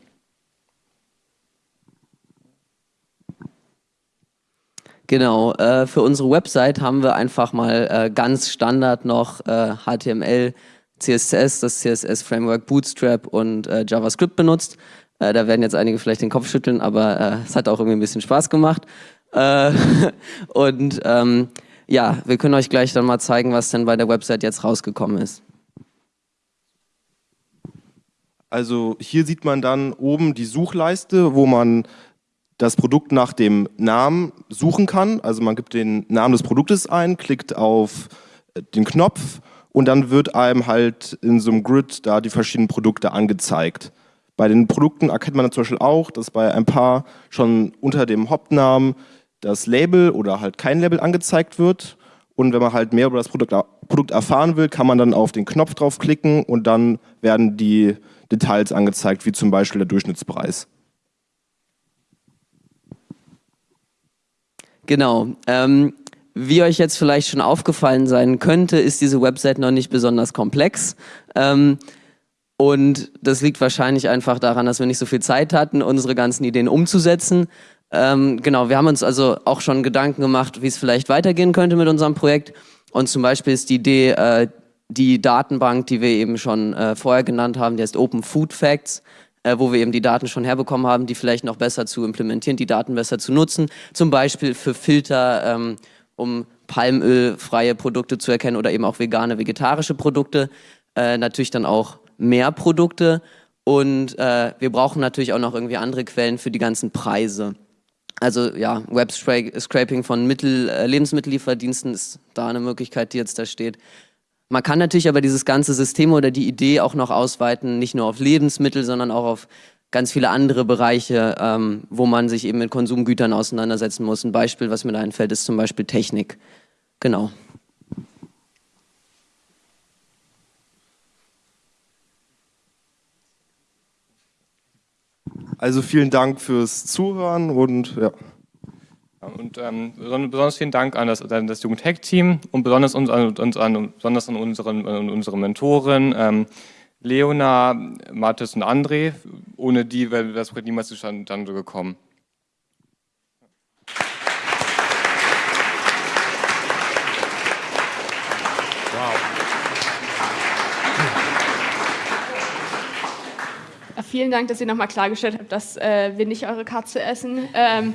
Genau, äh, für unsere Website haben wir einfach mal äh, ganz Standard noch äh, HTML, CSS, das CSS-Framework Bootstrap und äh, JavaScript benutzt. Äh, da werden jetzt einige vielleicht den Kopf schütteln, aber äh, es hat auch irgendwie ein bisschen Spaß gemacht. und ähm, ja, wir können euch gleich dann mal zeigen, was denn bei der Website jetzt rausgekommen ist. Also hier sieht man dann oben die Suchleiste, wo man das Produkt nach dem Namen suchen kann. Also man gibt den Namen des Produktes ein, klickt auf äh, den Knopf und dann wird einem halt in so einem Grid da die verschiedenen Produkte angezeigt. Bei den Produkten erkennt man zum Beispiel auch, dass bei ein paar schon unter dem Hauptnamen das Label oder halt kein Label angezeigt wird. Und wenn man halt mehr über das Produkt, Produkt erfahren will, kann man dann auf den Knopf draufklicken und dann werden die Details angezeigt, wie zum Beispiel der Durchschnittspreis. Genau. Ähm, wie euch jetzt vielleicht schon aufgefallen sein könnte, ist diese Website noch nicht besonders komplex. Ähm, und das liegt wahrscheinlich einfach daran, dass wir nicht so viel Zeit hatten, unsere ganzen Ideen umzusetzen. Ähm, genau, wir haben uns also auch schon Gedanken gemacht, wie es vielleicht weitergehen könnte mit unserem Projekt. Und zum Beispiel ist die Idee, äh, die Datenbank, die wir eben schon äh, vorher genannt haben, die heißt Open Food Facts, äh, wo wir eben die Daten schon herbekommen haben, die vielleicht noch besser zu implementieren, die Daten besser zu nutzen. Zum Beispiel für Filter, ähm, um palmölfreie Produkte zu erkennen oder eben auch vegane, vegetarische Produkte. Äh, natürlich dann auch mehr Produkte. Und äh, wir brauchen natürlich auch noch irgendwie andere Quellen für die ganzen Preise. Also ja, Web-Scraping von Mittel, äh, Lebensmittellieferdiensten ist da eine Möglichkeit, die jetzt da steht. Man kann natürlich aber dieses ganze System oder die Idee auch noch ausweiten, nicht nur auf Lebensmittel, sondern auch auf ganz viele andere Bereiche, ähm, wo man sich eben mit Konsumgütern auseinandersetzen muss. Ein Beispiel, was mir da einfällt, ist zum Beispiel Technik. Genau. Also vielen Dank fürs Zuhören und ja. Und ähm, besonders vielen Dank an das, an das Jugend-Hack-Team und besonders, uns, an, uns an, besonders an, unseren, an unsere Mentoren ähm, Leona, Mathis und André. Ohne die wäre das Projekt niemals zustande gekommen. Vielen Dank, dass ihr nochmal klargestellt habt, dass äh, wir nicht eure Katze essen. Ähm,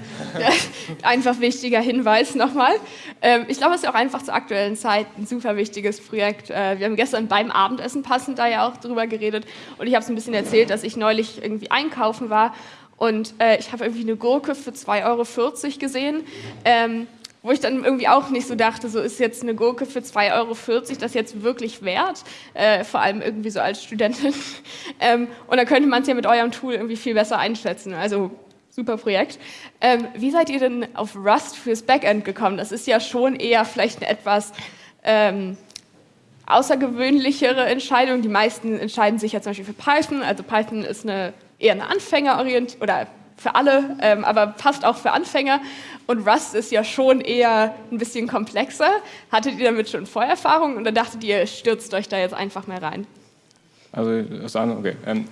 einfach wichtiger Hinweis nochmal. Ähm, ich glaube, es ist auch einfach zur aktuellen Zeit ein super wichtiges Projekt. Äh, wir haben gestern beim Abendessen passend da ja auch drüber geredet und ich habe es ein bisschen erzählt, dass ich neulich irgendwie einkaufen war und äh, ich habe irgendwie eine Gurke für 2,40 Euro gesehen. Ähm, wo ich dann irgendwie auch nicht so dachte, so ist jetzt eine Gurke für 2,40 Euro das jetzt wirklich wert, äh, vor allem irgendwie so als Studentin. ähm, und dann könnte man es ja mit eurem Tool irgendwie viel besser einschätzen. Also super Projekt. Ähm, wie seid ihr denn auf Rust fürs Backend gekommen? Das ist ja schon eher vielleicht eine etwas ähm, außergewöhnlichere Entscheidung. Die meisten entscheiden sich ja zum Beispiel für Python. Also Python ist eine, eher eine Anfängerorientierung oder für alle, ähm, aber passt auch für Anfänger. Und Rust ist ja schon eher ein bisschen komplexer. Hattet ihr damit schon Vorerfahrung oder dachtet ihr, stürzt euch da jetzt einfach mehr rein? Also, okay. Ähm,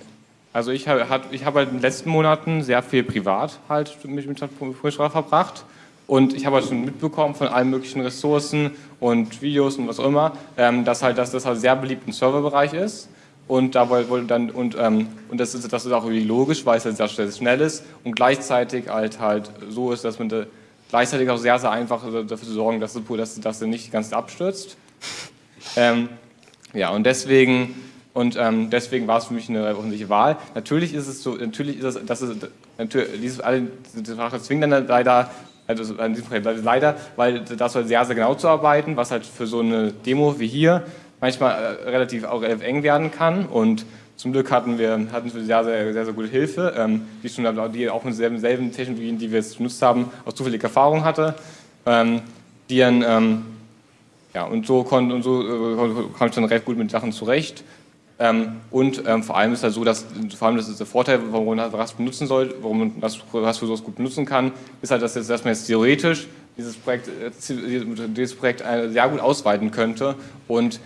also ich habe ich hab halt in den letzten Monaten sehr viel privat halt mich mit Programmiersprache verbracht. Und ich habe halt schon mitbekommen von allen möglichen Ressourcen und Videos und was auch immer, ähm, dass halt dass das halt sehr beliebt im Serverbereich ist. Und da wollte dann und, ähm, und das ist das ist auch irgendwie logisch, weil es halt sehr schnell ist und gleichzeitig halt halt so ist, dass man gleichzeitig auch sehr sehr einfach dafür zu sorgen, dass dass, dass er nicht ganz abstürzt. Ähm, ja und deswegen und ähm, deswegen war es für mich eine offensichtliche Wahl. Natürlich ist es so, natürlich ist es, dass es natürlich, alle diese Sprache zwingen dann leider also an diesem Projekt leider, weil das halt sehr, sehr genau zu arbeiten, was halt für so eine Demo wie hier manchmal äh, relativ auch eng werden kann. Und zum Glück hatten wir, hatten wir sehr, sehr, sehr, sehr gute Hilfe, ähm, die, schon, die auch mit selben, selben Technologien, die wir jetzt benutzt haben, aus zufälliger Erfahrung hatte. Ähm, die dann, ähm, ja, und so, kon, und so äh, kam ich dann recht gut mit Sachen zurecht. Ähm, und ähm, vor allem ist es halt so, dass vor allem das ist der Vorteil, warum man Rust benutzen soll, warum man Rust für sowas gut benutzen kann, ist halt, dass, jetzt, dass man jetzt theoretisch dieses Projekt, äh, dieses Projekt äh, sehr gut ausweiten könnte und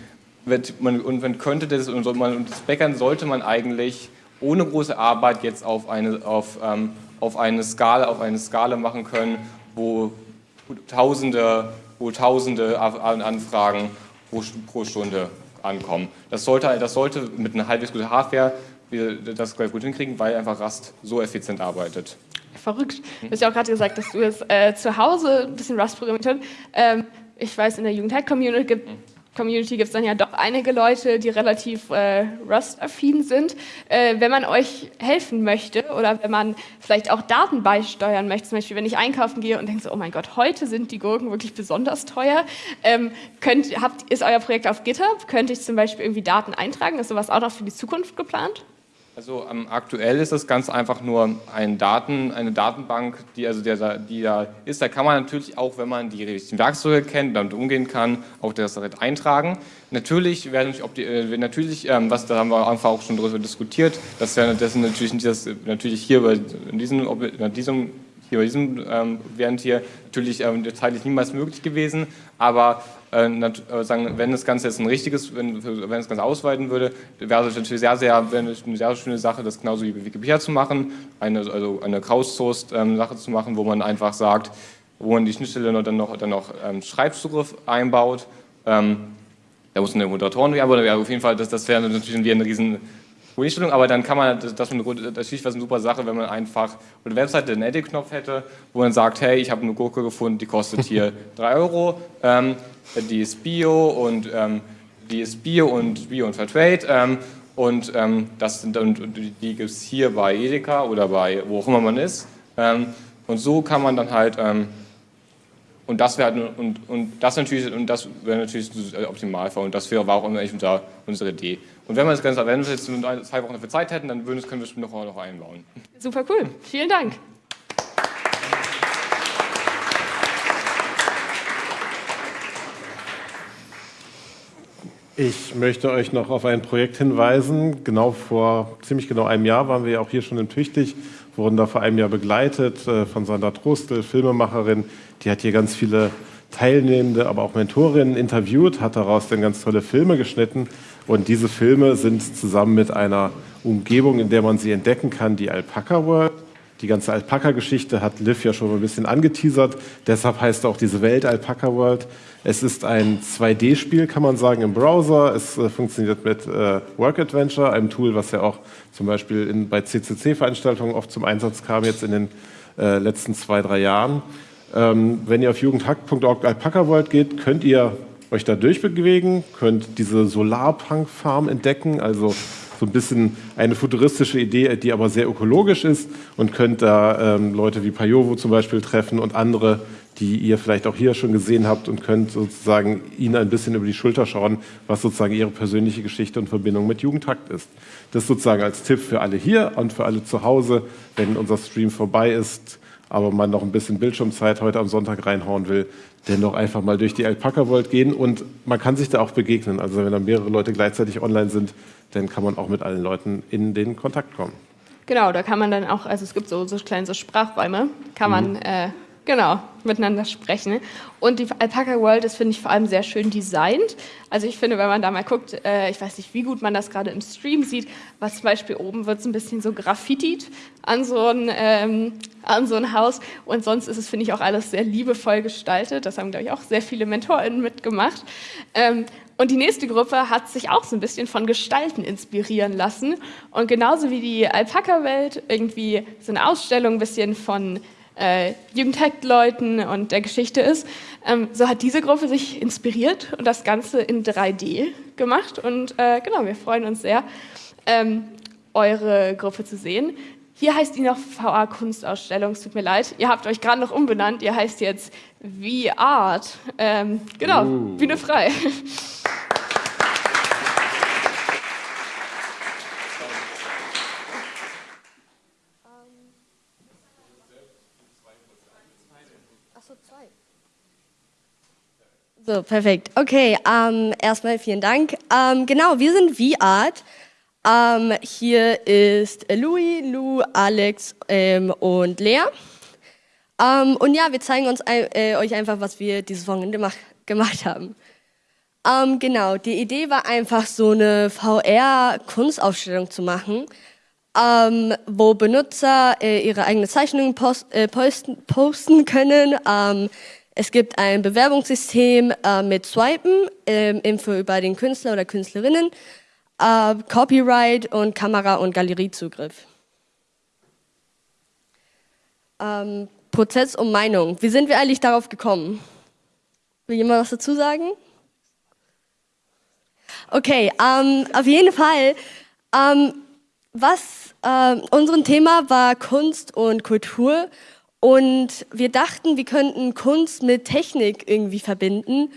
man, und man könnte das, und das Backend sollte man eigentlich ohne große Arbeit jetzt auf eine, auf, ähm, auf eine, Skala, auf eine Skala machen können, wo Tausende, wo Tausende Anfragen pro, pro Stunde ankommen. Das sollte, das sollte mit einer halbwegs guten Hardware das gut hinkriegen, weil einfach Rust so effizient arbeitet. Verrückt. Du hast ja auch gerade gesagt, dass du jetzt äh, zu Hause ein bisschen Rust programmiert hast. Ähm, ich weiß, in der Jugendhack-Community gibt Community gibt es dann ja doch einige Leute, die relativ äh, Rust-affin sind. Äh, wenn man euch helfen möchte oder wenn man vielleicht auch Daten beisteuern möchte, zum Beispiel wenn ich einkaufen gehe und denke so, oh mein Gott, heute sind die Gurken wirklich besonders teuer, ähm, könnt, habt, ist euer Projekt auf GitHub? Könnte ich zum Beispiel irgendwie Daten eintragen? Ist sowas auch noch für die Zukunft geplant? Also ähm, aktuell ist das ganz einfach nur ein Daten, eine Datenbank, die, also der, die da ist. Da kann man natürlich auch, wenn man die richtigen Werkzeuge kennt, damit umgehen kann, auch das direkt eintragen. Natürlich werden äh, natürlich, ähm, was da haben wir einfach auch schon darüber diskutiert, das wäre das natürlich, das, natürlich hier bei diesem, bei diesem hier bei diesem ähm, während hier natürlich ähm, zeitlich niemals möglich gewesen, aber sagen, wenn das Ganze jetzt ein richtiges, wenn, wenn das Ganze ausweiten würde, wäre es natürlich sehr, sehr, eine sehr schöne Sache, das genauso wie Wikipedia zu machen, eine, also eine crowdsourced ähm, zu machen, wo man einfach sagt, wo man die Schnittstelle dann noch, dann noch ähm, Schreibzugriff einbaut. Ähm, da muss eine Moderatoren, aber auf jeden Fall, das, das wäre natürlich ein riesen Einstellung, aber dann kann man, das, das ist natürlich was eine super Sache, wenn man einfach der Webseite einen Edit-Knopf hätte, wo man sagt, hey, ich habe eine Gurke gefunden, die kostet hier 3 Euro, ähm, die ist Bio und ähm, die ist Bio und Bio und Fairtrade ähm, und ähm, das sind, und die gibt es hier bei Edeka oder bei wo auch immer man ist. Ähm, und so kann man dann halt ähm, und das wäre halt, und, und das natürlich und das wäre natürlich Optimalfall und das wäre auch immer unser, unsere Idee. Und wenn wir das Ganze, wenn wir jetzt nur zwei Wochen dafür Zeit hätten, dann würden, können wir es noch, noch einbauen. Super cool. Vielen Dank. Ich möchte euch noch auf ein Projekt hinweisen. Genau vor ziemlich genau einem Jahr waren wir ja auch hier schon in Tüchtig, wurden da vor einem Jahr begleitet äh, von Sandra Trostel, Filmemacherin. Die hat hier ganz viele Teilnehmende, aber auch Mentorinnen interviewt, hat daraus dann ganz tolle Filme geschnitten. Und diese Filme sind zusammen mit einer Umgebung, in der man sie entdecken kann, die Alpaca World. Die ganze Alpaka-Geschichte hat Liv ja schon ein bisschen angeteasert. Deshalb heißt auch diese Welt Alpaca World. Es ist ein 2D-Spiel, kann man sagen, im Browser. Es äh, funktioniert mit äh, Work Adventure, einem Tool, was ja auch zum Beispiel in, bei CCC-Veranstaltungen oft zum Einsatz kam, jetzt in den äh, letzten zwei, drei Jahren. Ähm, wenn ihr auf jugendhack.org Alpaca World geht, könnt ihr euch da durchbewegen, könnt diese Solarpunk-Farm entdecken, also so ein bisschen eine futuristische Idee, die aber sehr ökologisch ist und könnt da ähm, Leute wie Pajovo zum Beispiel treffen und andere, die ihr vielleicht auch hier schon gesehen habt und könnt sozusagen ihnen ein bisschen über die Schulter schauen, was sozusagen ihre persönliche Geschichte und Verbindung mit Jugendhakt ist. Das sozusagen als Tipp für alle hier und für alle zu Hause, wenn unser Stream vorbei ist, aber man noch ein bisschen Bildschirmzeit heute am Sonntag reinhauen will, dennoch einfach mal durch die Alpaka World gehen und man kann sich da auch begegnen. Also wenn da mehrere Leute gleichzeitig online sind, dann kann man auch mit allen Leuten in den Kontakt kommen. Genau, da kann man dann auch, also es gibt so, so kleine so Sprachräume, kann man mhm. äh, Genau, miteinander sprechen. Und die Alpaca World ist, finde ich, vor allem sehr schön designt. Also ich finde, wenn man da mal guckt, äh, ich weiß nicht, wie gut man das gerade im Stream sieht, was zum Beispiel oben wird es ein bisschen so graffitiert an so ein, ähm, an so ein Haus. Und sonst ist es, finde ich, auch alles sehr liebevoll gestaltet. Das haben, glaube ich, auch sehr viele MentorInnen mitgemacht. Ähm, und die nächste Gruppe hat sich auch so ein bisschen von Gestalten inspirieren lassen. Und genauso wie die Alpaka-Welt irgendwie so eine Ausstellung ein bisschen von äh, Jugendhack-Leuten und der Geschichte ist. Ähm, so hat diese Gruppe sich inspiriert und das Ganze in 3D gemacht. Und äh, genau, wir freuen uns sehr, ähm, eure Gruppe zu sehen. Hier heißt die noch VA Kunstausstellung, es tut mir leid. Ihr habt euch gerade noch umbenannt, ihr heißt jetzt V-Art. Ähm, genau, uh. Bühne frei. So, perfekt. Okay, ähm, erstmal vielen Dank. Ähm, genau, wir sind V-Art. Ähm, hier ist Louis, Lou, Alex ähm, und Lea. Ähm, und ja, wir zeigen uns äh, euch einfach, was wir dieses Wochenende mach, gemacht haben. Ähm, genau, die Idee war einfach so eine VR-Kunstausstellung zu machen, wo Benutzer äh, ihre eigenen Zeichnungen post, äh, posten, posten, können es gibt ein Bewerbungssystem äh, mit Swipen, ähm, Info über den Künstler oder Künstlerinnen, äh, Copyright und Kamera- und Galeriezugriff. Ähm, Prozess und Meinung. Wie sind wir eigentlich darauf gekommen? Will jemand was dazu sagen? Okay, ähm, auf jeden Fall. Ähm, was äh, unser Thema war Kunst und Kultur und wir dachten, wir könnten Kunst mit Technik irgendwie verbinden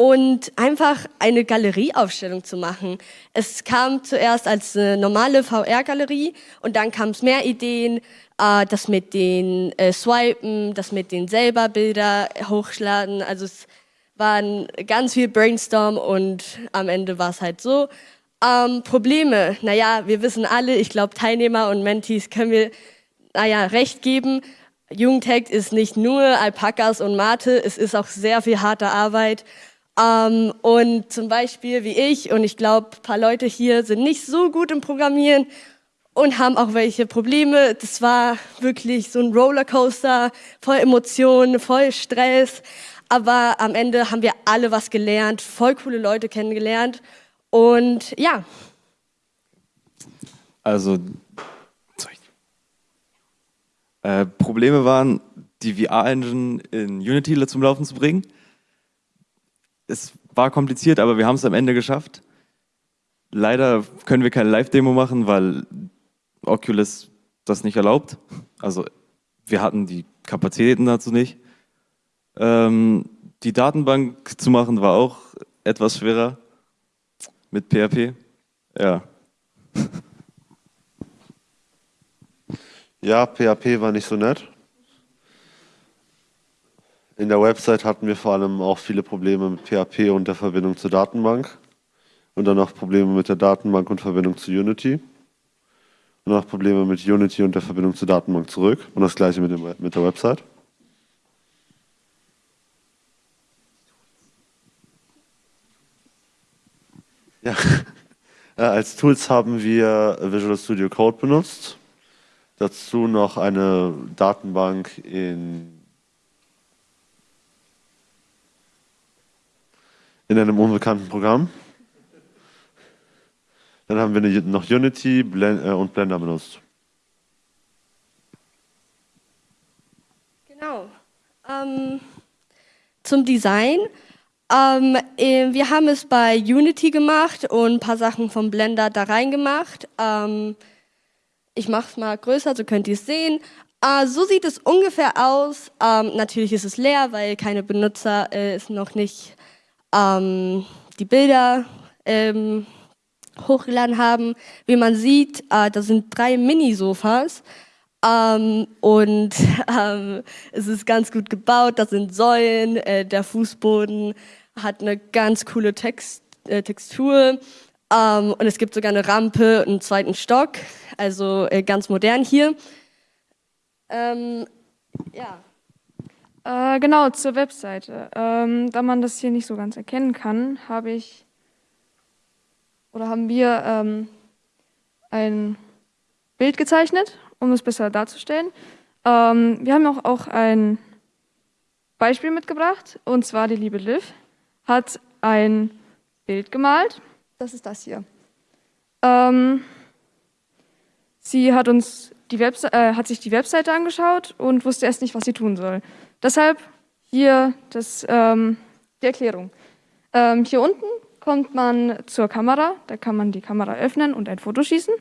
und einfach eine Galerieaufstellung zu machen. Es kam zuerst als eine normale VR-Galerie und dann kam es mehr Ideen, äh, das mit den äh, Swipen, das mit den selber Bilder hochladen. Also es waren ganz viel Brainstorm und am Ende war es halt so. Ähm, Probleme, naja, wir wissen alle, ich glaube Teilnehmer und Mentees können wir, naja, recht geben. Jugendhack ist nicht nur Alpakas und Mate, es ist auch sehr viel harte Arbeit. Ähm, und zum Beispiel wie ich und ich glaube, ein paar Leute hier sind nicht so gut im Programmieren und haben auch welche Probleme. Das war wirklich so ein Rollercoaster, voll Emotionen, voll Stress. Aber am Ende haben wir alle was gelernt, voll coole Leute kennengelernt. Und ja. Also. Äh, Probleme waren, die VR-Engine in Unity zum Laufen zu bringen. Es war kompliziert, aber wir haben es am Ende geschafft. Leider können wir keine Live-Demo machen, weil Oculus das nicht erlaubt. Also wir hatten die Kapazitäten dazu nicht. Ähm, die Datenbank zu machen war auch etwas schwerer mit PHP. Ja. Ja, PHP war nicht so nett. In der Website hatten wir vor allem auch viele Probleme mit PHP und der Verbindung zur Datenbank. Und dann auch Probleme mit der Datenbank und Verbindung zu Unity. Und auch Probleme mit Unity und der Verbindung zur Datenbank zurück. Und das gleiche mit, dem, mit der Website. Ja. Als Tools haben wir Visual Studio Code benutzt. Dazu noch eine Datenbank in, in einem unbekannten Programm. Dann haben wir noch Unity äh, und Blender benutzt. Genau. Ähm, zum Design. Ähm, äh, wir haben es bei Unity gemacht und ein paar Sachen vom Blender da reingemacht. Ähm, ich mache es mal größer, so könnt ihr es sehen. Äh, so sieht es ungefähr aus. Ähm, natürlich ist es leer, weil keine Benutzer äh, es noch nicht ähm, die Bilder ähm, hochgeladen haben. Wie man sieht, äh, da sind drei Mini-Sofas. Ähm, und ähm, es ist ganz gut gebaut, da sind Säulen, äh, der Fußboden hat eine ganz coole Text, äh, Textur ähm, und es gibt sogar eine Rampe, einen zweiten Stock, also äh, ganz modern hier. Ähm, ja. Äh, genau, zur Webseite. Ähm, da man das hier nicht so ganz erkennen kann, habe ich oder haben wir ähm, ein Bild gezeichnet, um es besser darzustellen. Ähm, wir haben auch, auch ein Beispiel mitgebracht, und zwar die liebe Liv hat ein Bild gemalt. Das ist das hier. Ähm, sie hat, uns die Webse äh, hat sich die Webseite angeschaut und wusste erst nicht, was sie tun soll. Deshalb hier das, ähm, die Erklärung. Ähm, hier unten kommt man zur Kamera, da kann man die Kamera öffnen und ein Foto schießen.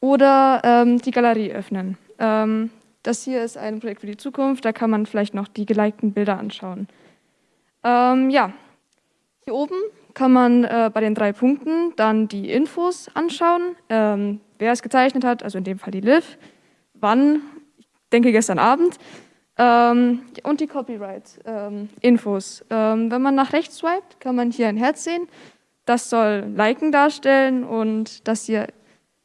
Oder ähm, die Galerie öffnen. Ähm, das hier ist ein Projekt für die Zukunft, da kann man vielleicht noch die gelikten Bilder anschauen. Ähm, ja, hier oben kann man äh, bei den drei Punkten dann die Infos anschauen, ähm, wer es gezeichnet hat, also in dem Fall die Liv, wann, ich denke gestern Abend, ähm, und die Copyright-Infos. Ähm, wenn man nach rechts swipet, kann man hier ein Herz sehen. Das soll Liken darstellen und das hier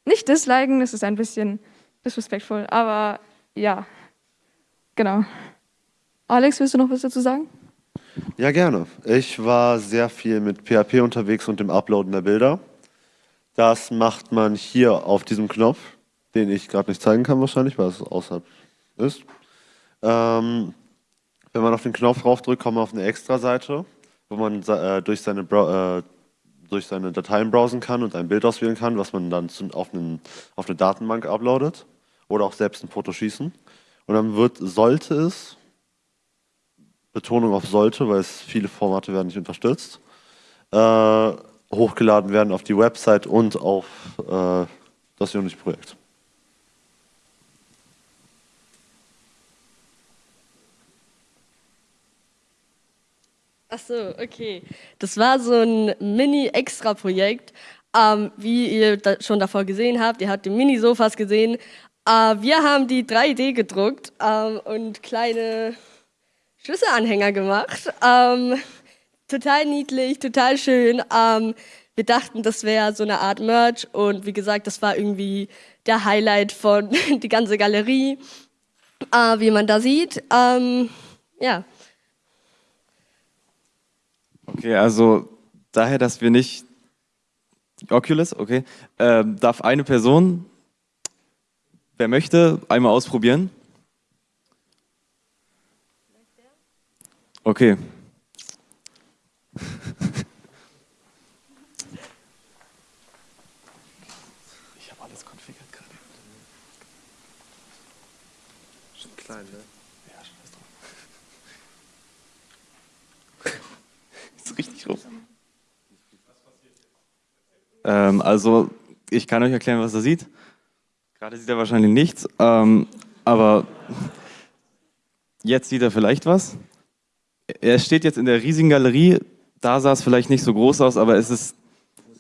nicht disliken, das ist ein bisschen disrespektvoll, aber ja, genau. Alex, willst du noch was dazu sagen? Ja, gerne. Ich war sehr viel mit PHP unterwegs und dem Uploaden der Bilder. Das macht man hier auf diesem Knopf, den ich gerade nicht zeigen kann wahrscheinlich, weil es außerhalb ist. Ähm, wenn man auf den Knopf draufdrückt, kommt man auf eine Extra-Seite, wo man äh, durch, seine äh, durch seine Dateien browsen kann und ein Bild auswählen kann, was man dann zu, auf, einen, auf eine Datenbank uploadet oder auch selbst ein Foto schießen. Und dann wird, sollte es Betonung auf sollte, weil es viele Formate werden nicht unterstützt, äh, hochgeladen werden auf die Website und auf äh, das Unity-Projekt. Ach so, okay. Das war so ein Mini-Extra-Projekt. Ähm, wie ihr da schon davor gesehen habt, ihr habt die Mini-Sofas gesehen. Äh, wir haben die 3D gedruckt ähm, und kleine Schlüsselanhänger gemacht. Ähm, total niedlich, total schön. Ähm, wir dachten, das wäre so eine Art Merch und wie gesagt, das war irgendwie der Highlight von die ganze Galerie, äh, wie man da sieht. Ähm, ja. Okay, also daher, dass wir nicht Oculus, okay, ähm, darf eine Person, wer möchte, einmal ausprobieren. Okay. Ich habe alles konfiguriert gerade. Schon klein, ne? Ja, scheiß drauf. Ist richtig rum. Ähm, also, ich kann euch erklären, was er sieht. Gerade sieht er wahrscheinlich nichts, ähm, aber jetzt sieht er vielleicht was. Er steht jetzt in der riesigen Galerie. Da sah es vielleicht nicht so groß aus, aber es ist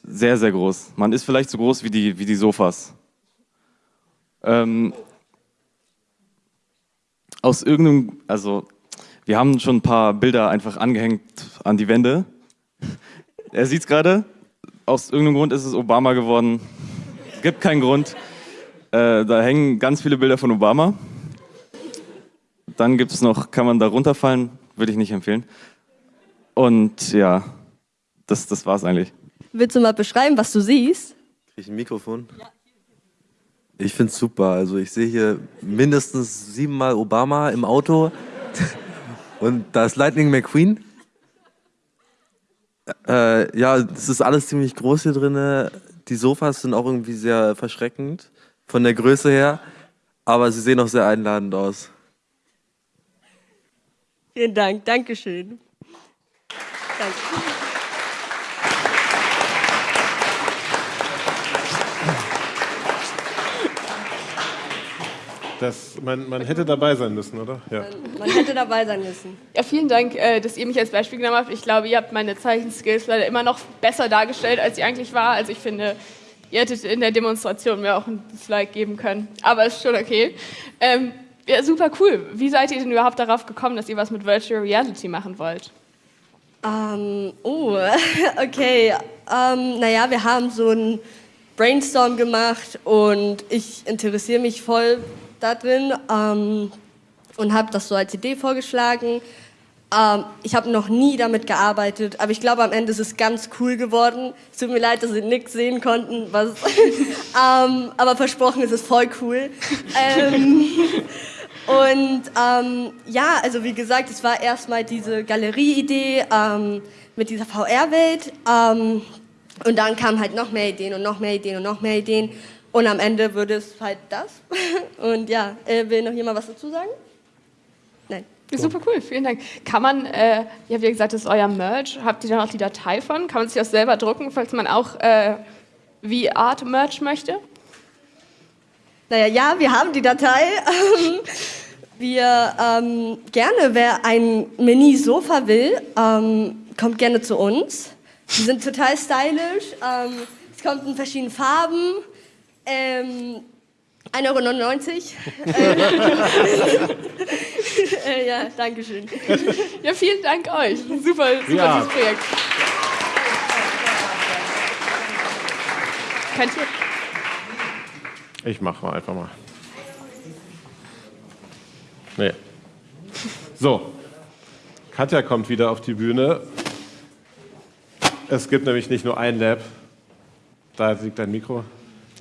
sehr, sehr groß. Man ist vielleicht so groß wie die, wie die Sofas. Ähm, aus irgendeinem, also wir haben schon ein paar Bilder einfach angehängt an die Wände. Er sieht es gerade. Aus irgendeinem Grund ist es Obama geworden. Es gibt keinen Grund. Äh, da hängen ganz viele Bilder von Obama. Dann gibt es noch, kann man da runterfallen, würde ich nicht empfehlen. Und ja, das, das war es eigentlich. Willst du mal beschreiben, was du siehst? Krieg ich ein Mikrofon? Ich finde es super. Also ich sehe hier mindestens siebenmal Obama im Auto. Und da ist Lightning McQueen. Äh, ja, es ist alles ziemlich groß hier drin. Die Sofas sind auch irgendwie sehr verschreckend von der Größe her. Aber sie sehen auch sehr einladend aus. Vielen Dank, Dankeschön. Danke. Das, man, man hätte dabei sein müssen, oder? Ja. Man hätte dabei sein müssen. Ja, vielen Dank, äh, dass ihr mich als Beispiel genommen habt. Ich glaube, ihr habt meine Zeichenskills leider immer noch besser dargestellt, als sie eigentlich war. Also ich finde, ihr hättet in der Demonstration mir auch ein Dislike geben können. Aber ist schon okay. Ähm, ja, super cool. Wie seid ihr denn überhaupt darauf gekommen, dass ihr was mit Virtual Reality machen wollt? Ähm, oh, okay. Ähm, naja, wir haben so einen Brainstorm gemacht und ich interessiere mich voll da drin ähm, und habe das so als Idee vorgeschlagen. Ähm, ich habe noch nie damit gearbeitet, aber ich glaube, am Ende ist es ganz cool geworden. Es tut mir leid, dass Sie nichts sehen konnten, was, ähm, aber versprochen ist es voll cool. Ähm, und ähm, ja, also wie gesagt, es war erstmal diese Galerie-Idee ähm, mit dieser VR-Welt. Und dann kamen halt noch mehr Ideen und noch mehr Ideen und noch mehr Ideen. Und am Ende würde es halt das. Und ja, äh, will noch jemand was dazu sagen? Nein. Super cool, vielen Dank. Kann man, äh, ja, wie gesagt, das ist euer Merch. Habt ihr da noch die Datei von? Kann man sich das selber drucken, falls man auch äh, wie Art Merch möchte? Naja, ja, wir haben die Datei. Wir ähm, gerne, wer ein Mini-Sofa will, ähm, kommt gerne zu uns. Die sind total stylisch. Ähm, es kommt in verschiedenen Farben. Ähm, 1,99 Euro. äh, ja, danke schön. Ja, vielen Dank euch. Super, super Ja. dieses Projekt. Könnt ihr Ich mache mal einfach mal. Nee. So, Katja kommt wieder auf die Bühne. Es gibt nämlich nicht nur ein Lab, da liegt dein Mikro,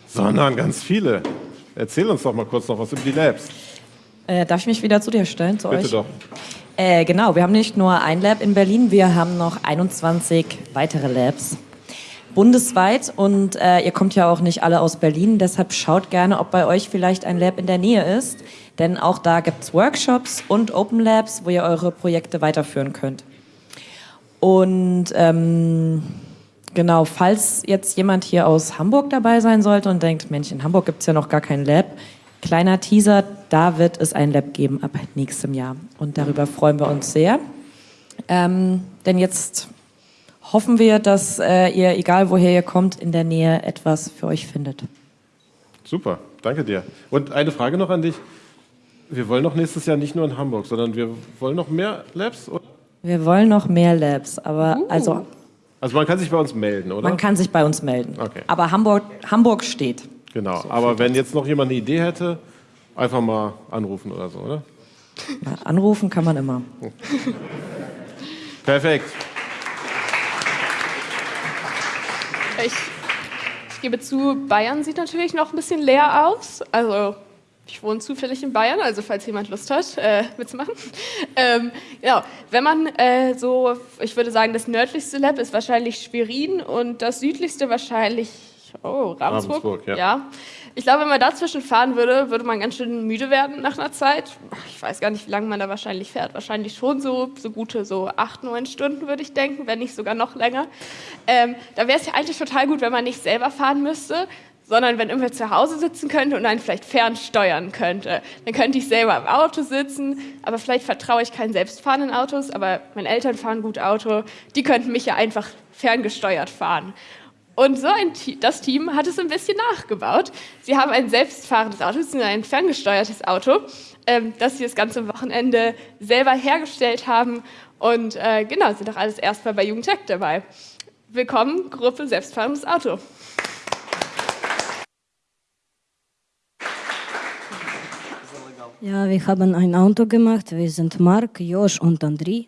sondern ganz viele. Erzähl uns doch mal kurz noch was über die Labs. Äh, darf ich mich wieder zu dir stellen, zu Bitte euch? doch. Äh, genau, wir haben nicht nur ein Lab in Berlin, wir haben noch 21 weitere Labs bundesweit und äh, ihr kommt ja auch nicht alle aus Berlin, deshalb schaut gerne, ob bei euch vielleicht ein Lab in der Nähe ist, denn auch da gibt es Workshops und Open Labs, wo ihr eure Projekte weiterführen könnt. Und ähm, genau, falls jetzt jemand hier aus Hamburg dabei sein sollte und denkt, Mensch, in Hamburg gibt es ja noch gar kein Lab, kleiner Teaser, da wird es ein Lab geben ab nächstem Jahr. Und darüber freuen wir uns sehr. Ähm, denn jetzt hoffen wir, dass äh, ihr, egal woher ihr kommt, in der Nähe etwas für euch findet. Super, danke dir. Und eine Frage noch an dich. Wir wollen doch nächstes Jahr nicht nur in Hamburg, sondern wir wollen noch mehr Labs? Oder? Wir wollen noch mehr Labs, aber Uh. also Also man kann sich bei uns melden, oder? man kann sich bei uns melden. Okay. Aber Hamburg, Hamburg steht. Genau, aber wenn jetzt noch jemand eine Idee hätte, einfach mal anrufen oder so, oder? Ja, anrufen kann man immer. Perfekt. Ich, ich gebe zu, Bayern sieht natürlich noch ein bisschen leer aus. Also ich wohne zufällig in Bayern, also falls jemand Lust hat, äh, mitzumachen. Ähm, genau, wenn man äh, so, ich würde sagen, das nördlichste Lab ist wahrscheinlich Schwerin und das südlichste wahrscheinlich, oh, Ravensburg. Ravensburg, ja. ja. Ich glaube, wenn man dazwischen fahren würde, würde man ganz schön müde werden nach einer Zeit. Ich weiß gar nicht, wie lange man da wahrscheinlich fährt. Wahrscheinlich schon so, so gute so acht, neun Stunden, würde ich denken, wenn nicht sogar noch länger. Ähm, da wäre es ja eigentlich total gut, wenn man nicht selber fahren müsste, sondern wenn irgendwer zu Hause sitzen könnte und einen vielleicht fernsteuern könnte. Dann könnte ich selber im Auto sitzen, aber vielleicht vertraue ich keinen selbstfahrenden Autos, aber meine Eltern fahren gut Auto, die könnten mich ja einfach ferngesteuert fahren. Und so ein, das Team hat es ein bisschen nachgebaut. Sie haben ein selbstfahrendes Auto, ein ferngesteuertes Auto, ähm, das sie das ganze Wochenende selber hergestellt haben. Und äh, genau, sind auch alles erstmal bei Jugendtech dabei. Willkommen, Gruppe Selbstfahrendes Auto. Ja, wir haben ein Auto gemacht. Wir sind Mark, Josh und André.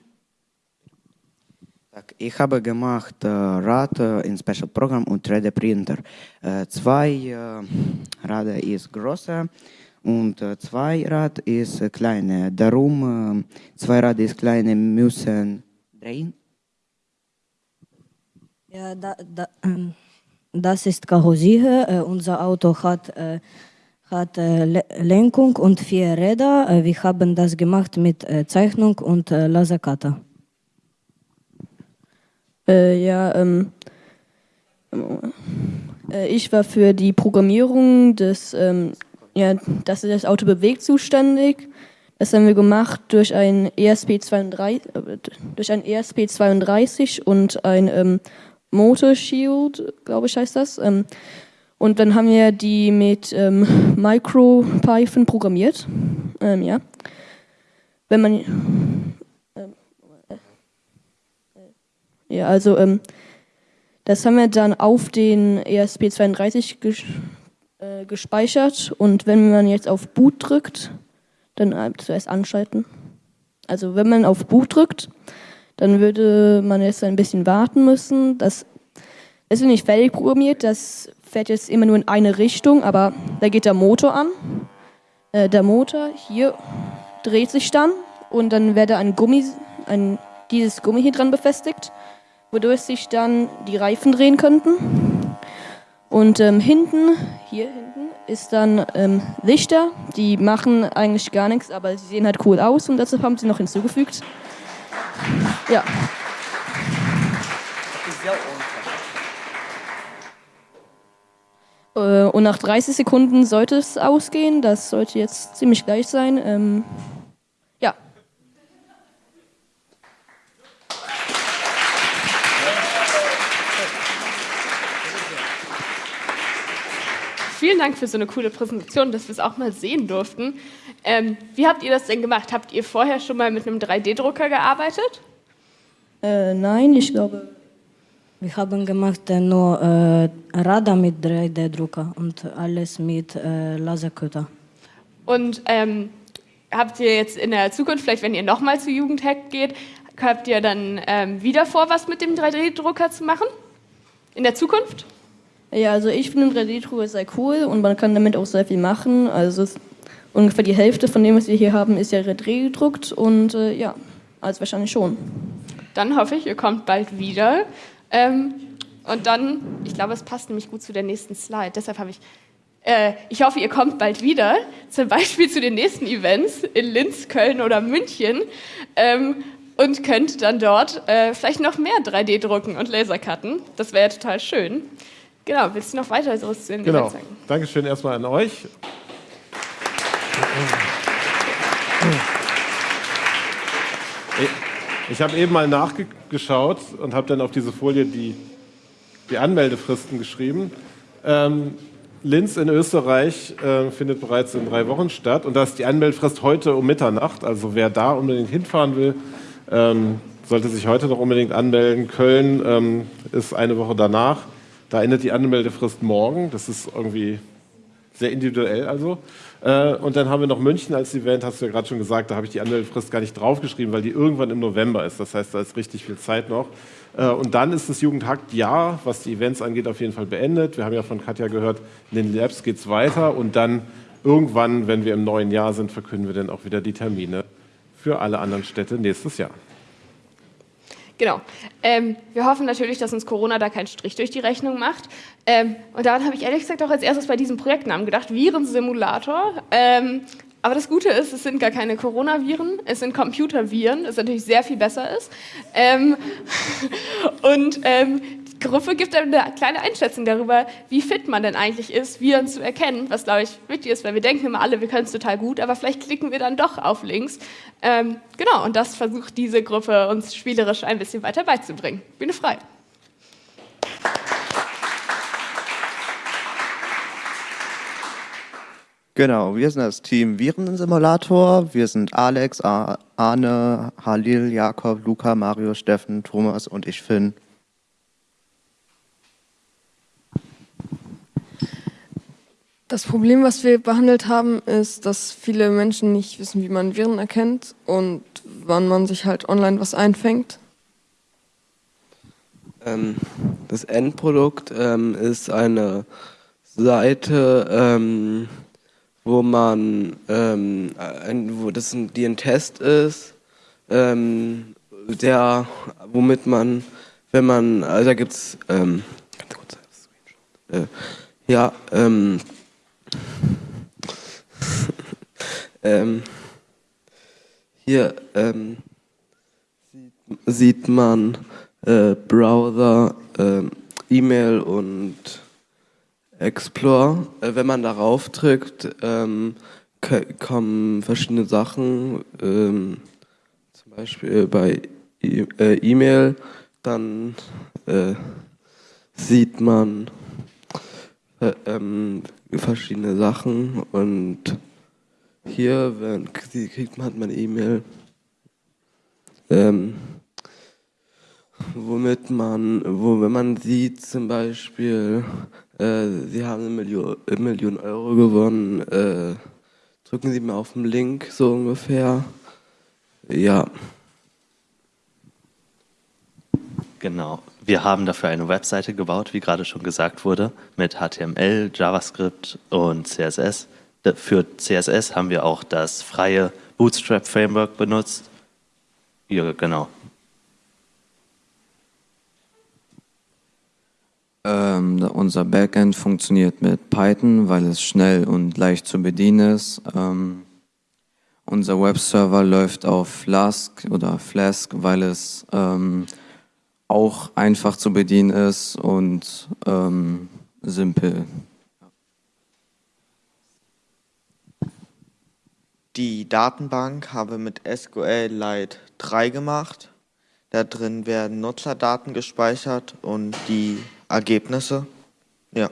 Ich habe gemacht äh, Rad äh, in Special Program und 3D-Printer. Äh, zwei äh, Rad ist größer und äh, zwei Rad ist äh. Darum äh, zwei Rad ist kleiner müssen drehen. Ja, da, da, ähm, das ist Karosserie. Äh, unser Auto hat, äh, hat äh, Le Lenkung und vier Räder. Äh, wir haben das gemacht mit äh, Zeichnung und Lasercutter. Äh, ja, ähm, äh, ich war für die Programmierung des, ähm, ja, dass das Auto bewegt zuständig. Das haben wir gemacht durch ein ESP32, äh, durch ein ESP32 und ein ähm, Motor Shield, glaube ich heißt das. Ähm, und dann haben wir die mit ähm, MicroPython programmiert. Ähm, ja. Wenn man Ja, also ähm, das haben wir dann auf den ESP32 ges äh, gespeichert und wenn man jetzt auf Boot drückt, dann äh, zuerst anschalten. Also wenn man auf Boot drückt, dann würde man jetzt ein bisschen warten müssen. Das ist nicht fertig programmiert, das fährt jetzt immer nur in eine Richtung, aber da geht der Motor an. Äh, der Motor hier dreht sich dann und dann wäre da ein Gummi, ein, dieses Gummi hier dran befestigt wodurch sich dann die Reifen drehen könnten. Und ähm, hinten, hier hinten, ist dann ähm, Lichter. Die machen eigentlich gar nichts, aber sie sehen halt cool aus und deshalb haben sie noch hinzugefügt. Ja. Und nach 30 Sekunden sollte es ausgehen. Das sollte jetzt ziemlich gleich sein. Ähm, ja. Vielen Dank für so eine coole Präsentation, dass wir es auch mal sehen durften. Ähm, wie habt ihr das denn gemacht? Habt ihr vorher schon mal mit einem 3D-Drucker gearbeitet? Äh, nein, ich glaube. Wir haben gemacht äh, nur äh, Radar mit 3D-Drucker und alles mit äh, Lasercutter. Und ähm, habt ihr jetzt in der Zukunft, vielleicht wenn ihr nochmal zu Jugendhack geht, habt ihr dann ähm, wieder vor, was mit dem 3D-Drucker zu machen? In der Zukunft? Ja, also ich finde 3D-Drucker sehr cool und man kann damit auch sehr viel machen. Also ungefähr die Hälfte von dem, was wir hier haben, ist ja 3D gedruckt und äh, ja, also wahrscheinlich schon. Dann hoffe ich, ihr kommt bald wieder. Ähm, und dann, ich glaube, es passt nämlich gut zu der nächsten Slide. Deshalb habe ich, äh, ich hoffe, ihr kommt bald wieder, zum Beispiel zu den nächsten Events in Linz, Köln oder München. Ähm, und könnt dann dort äh, vielleicht noch mehr 3D drucken und Lasercutten. Das wäre total schön. Genau, willst du noch weiter so zu den Genau. Events sagen? Dankeschön erstmal an euch. Ich- Ich habe eben mal nachgeschaut und habe dann auf diese Folie die, die Anmeldefristen geschrieben. Ähm, Linz in Österreich äh, findet bereits in drei Wochen statt und da ist die Anmeldefrist heute um Mitternacht. Also wer da unbedingt hinfahren will, ähm, sollte sich heute noch unbedingt anmelden. Köln ähm, ist eine Woche danach. Da endet die Anmeldefrist morgen. Das ist irgendwie sehr individuell also. Äh, und dann haben wir noch München als Event, hast du ja gerade schon gesagt, da habe ich die Anmeldefrist gar nicht draufgeschrieben, weil die irgendwann im November ist. Das heißt, da ist richtig viel Zeit noch. Äh, und dann ist das Jugendhakt-Jahr, was die Events angeht, auf jeden Fall beendet. Wir haben ja von Katja gehört, in den Labs geht es weiter und dann irgendwann, wenn wir im neuen Jahr sind, verkünden wir dann auch wieder die Termine für alle anderen Städte nächstes Jahr. Genau. Ähm, wir hoffen natürlich, dass uns Corona da keinen Strich durch die Rechnung macht. Ähm, und daran habe ich ehrlich gesagt auch als erstes bei diesem Projektnamen gedacht, Virensimulator. Ähm, aber das Gute ist, es sind gar keine Coronaviren, es sind Computerviren, das natürlich sehr viel besser ist. Ähm, und ähm, Gruppe gibt einem eine kleine Einschätzung darüber, wie fit man denn eigentlich ist, Viren zu erkennen, was glaube ich wichtig ist, weil wir denken immer alle, wir können es total gut, aber vielleicht klicken wir dann doch auf Links. Ähm, genau, und das versucht diese Gruppe uns spielerisch ein bisschen weiter beizubringen. Bühne frei. Genau, wir sind das Team Virensimulator. Wir sind Alex, Arne, Halil, Jakob, Luca, Mario, Steffen, Thomas und ich, Finn. Das Problem, was wir behandelt haben, ist, dass viele Menschen nicht wissen, wie man Viren erkennt und wann man sich halt online was einfängt. Ähm, das Endprodukt ähm, ist eine Seite, ähm, wo man, ähm, ein, wo das ein, die ein Test ist, ähm, der, womit man, wenn man, also da gibt's, ähm, ganz kurz, äh, ja, ähm, ähm, hier ähm, sieht, man äh, Browser, ähm, E-Mail und Explore. Äh, wenn man darauf drückt, ähm, kommen verschiedene Sachen, ähm, zum Beispiel bei E- äh, E-Mail, dann äh, sieht man äh, ähm, verschiedene Sachen und hier wenn, kriegt man, hat E-Mail, ähm, womit man, wo wenn man sieht zum Beispiel, äh, Sie haben eine Million, eine Million Euro gewonnen, äh, drücken Sie mal auf den Link so ungefähr. Ja. Genau. Wir haben dafür eine Webseite gebaut, wie gerade schon gesagt wurde, mit HTML, JavaScript und CSS. Für CSS haben wir auch das freie Bootstrap Framework benutzt. Ja, genau. Ähm, unser Backend funktioniert mit Python, weil es schnell und leicht zu bedienen ist. Ähm, unser Webserver läuft auf Flask oder Flask, weil es ähm, auch einfach zu bedienen ist und ähm, simpel. Die Datenbank habe mit SQLite 3 gemacht. Da drin werden Nutzerdaten gespeichert und die Ergebnisse. Ja.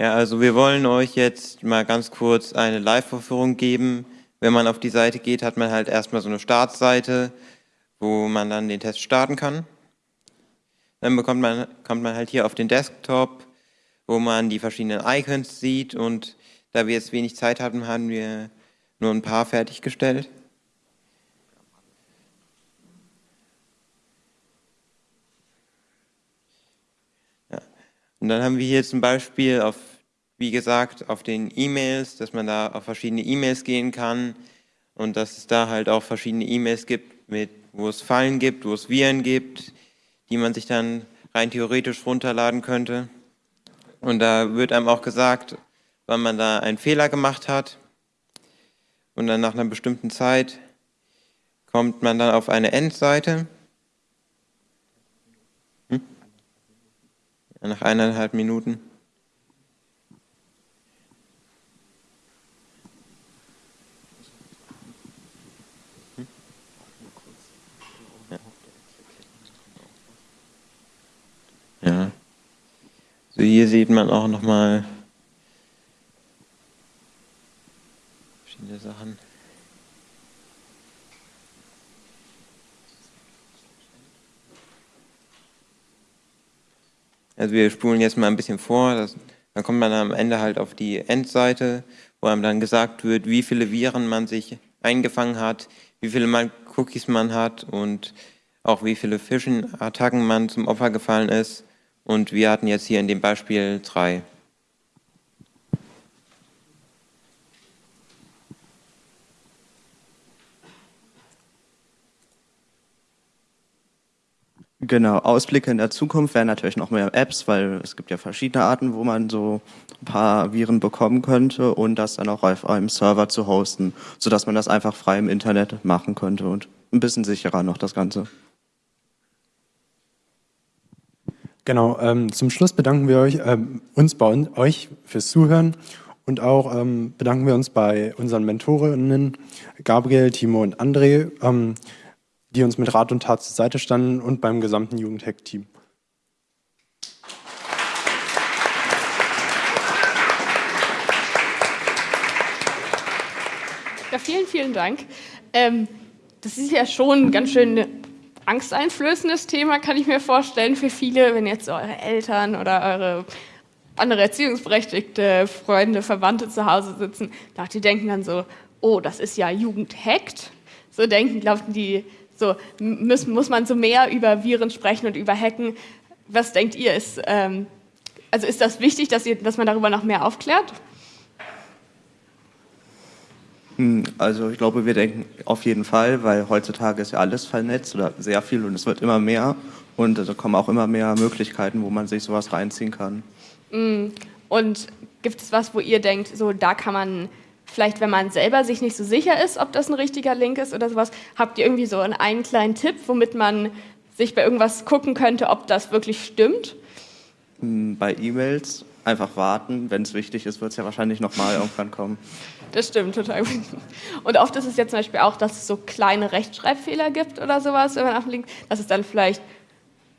Ja, also wir wollen euch jetzt mal ganz kurz eine Live-Vorführung geben. Wenn man auf die Seite geht, hat man halt erstmal so eine Startseite, wo man dann den Test starten kann. Dann bekommt man, kommt man halt hier auf den Desktop, wo man die verschiedenen Icons sieht und da wir jetzt wenig Zeit hatten, haben wir nur ein paar fertiggestellt. Ja. Und dann haben wir hier zum Beispiel auf, wie gesagt, auf den E-Mails, dass man da auf verschiedene E-Mails gehen kann und dass es da halt auch verschiedene E-Mails gibt, mit, wo es Fallen gibt, wo es Viren gibt, die man sich dann rein theoretisch runterladen könnte. Und da wird einem auch gesagt, wann man da einen Fehler gemacht hat. und dann nach einer bestimmten Zeit kommt man dann auf eine Endseite. Hm? Nach eineinhalb Minuten. Hier sieht man auch nochmal verschiedene Sachen. Also wir spulen jetzt mal ein bisschen vor, das, dann kommt man am Ende halt auf die Endseite, wo einem dann gesagt wird, wie viele Viren man sich eingefangen hat, wie viele mal Cookies man hat und auch wie viele Phishing-Attacken man zum Opfer gefallen ist. Und wir hatten jetzt hier in dem Beispiel drei. Genau, Ausblicke in der Zukunft wären natürlich noch mehr Apps, weil es gibt ja verschiedene Arten, wo man so ein paar Viren bekommen könnte und das dann auch auf einem Server zu hosten, sodass man das einfach frei im Internet machen könnte und ein bisschen sicherer noch das Ganze. Genau, ähm, zum Schluss bedanken wir euch, ähm, uns bei un euch fürs Zuhören und auch ähm, bedanken wir uns bei unseren Mentorinnen Gabriel, Timo und André, ähm, die uns mit Rat und Tat zur Seite standen und beim gesamten Jugendhack-Team. Ja, vielen, vielen Dank. Ähm, das ist ja schon ganz schön angsteinflößendes Thema, kann ich mir vorstellen, für viele, wenn jetzt eure Eltern oder eure andere erziehungsberechtigte Freunde, Verwandte zu Hause sitzen, da die denken dann so, oh, das ist ja Jugendhackt. So denken, glauben die, so muss, muss man so mehr über Viren sprechen und über Hacken. Was denkt ihr? Ist, ähm, also ist das wichtig, dass, ihr, dass man darüber noch mehr aufklärt? Hm, also ich glaube, wir denken auf jeden Fall, weil heutzutage ist ja alles vernetzt oder sehr viel und es wird immer mehr und da kommen auch immer mehr Möglichkeiten, wo man sich sowas reinziehen kann. Hm, und gibt es was, wo ihr denkt, so da kann man vielleicht, wenn man selber sich nicht so sicher ist, ob das ein richtiger Link ist oder sowas, habt ihr irgendwie so einen kleinen Tipp, womit man sich bei irgendwas gucken könnte, ob das wirklich stimmt? Hm, bei E-Mails einfach warten. Wenn es wichtig ist, wird es ja wahrscheinlich nochmal irgendwann kommen. Das stimmt total. Und oft ist es ja zum Beispiel auch, dass es so kleine Rechtschreibfehler gibt oder sowas, wenn man auf den Link, dass es dann vielleicht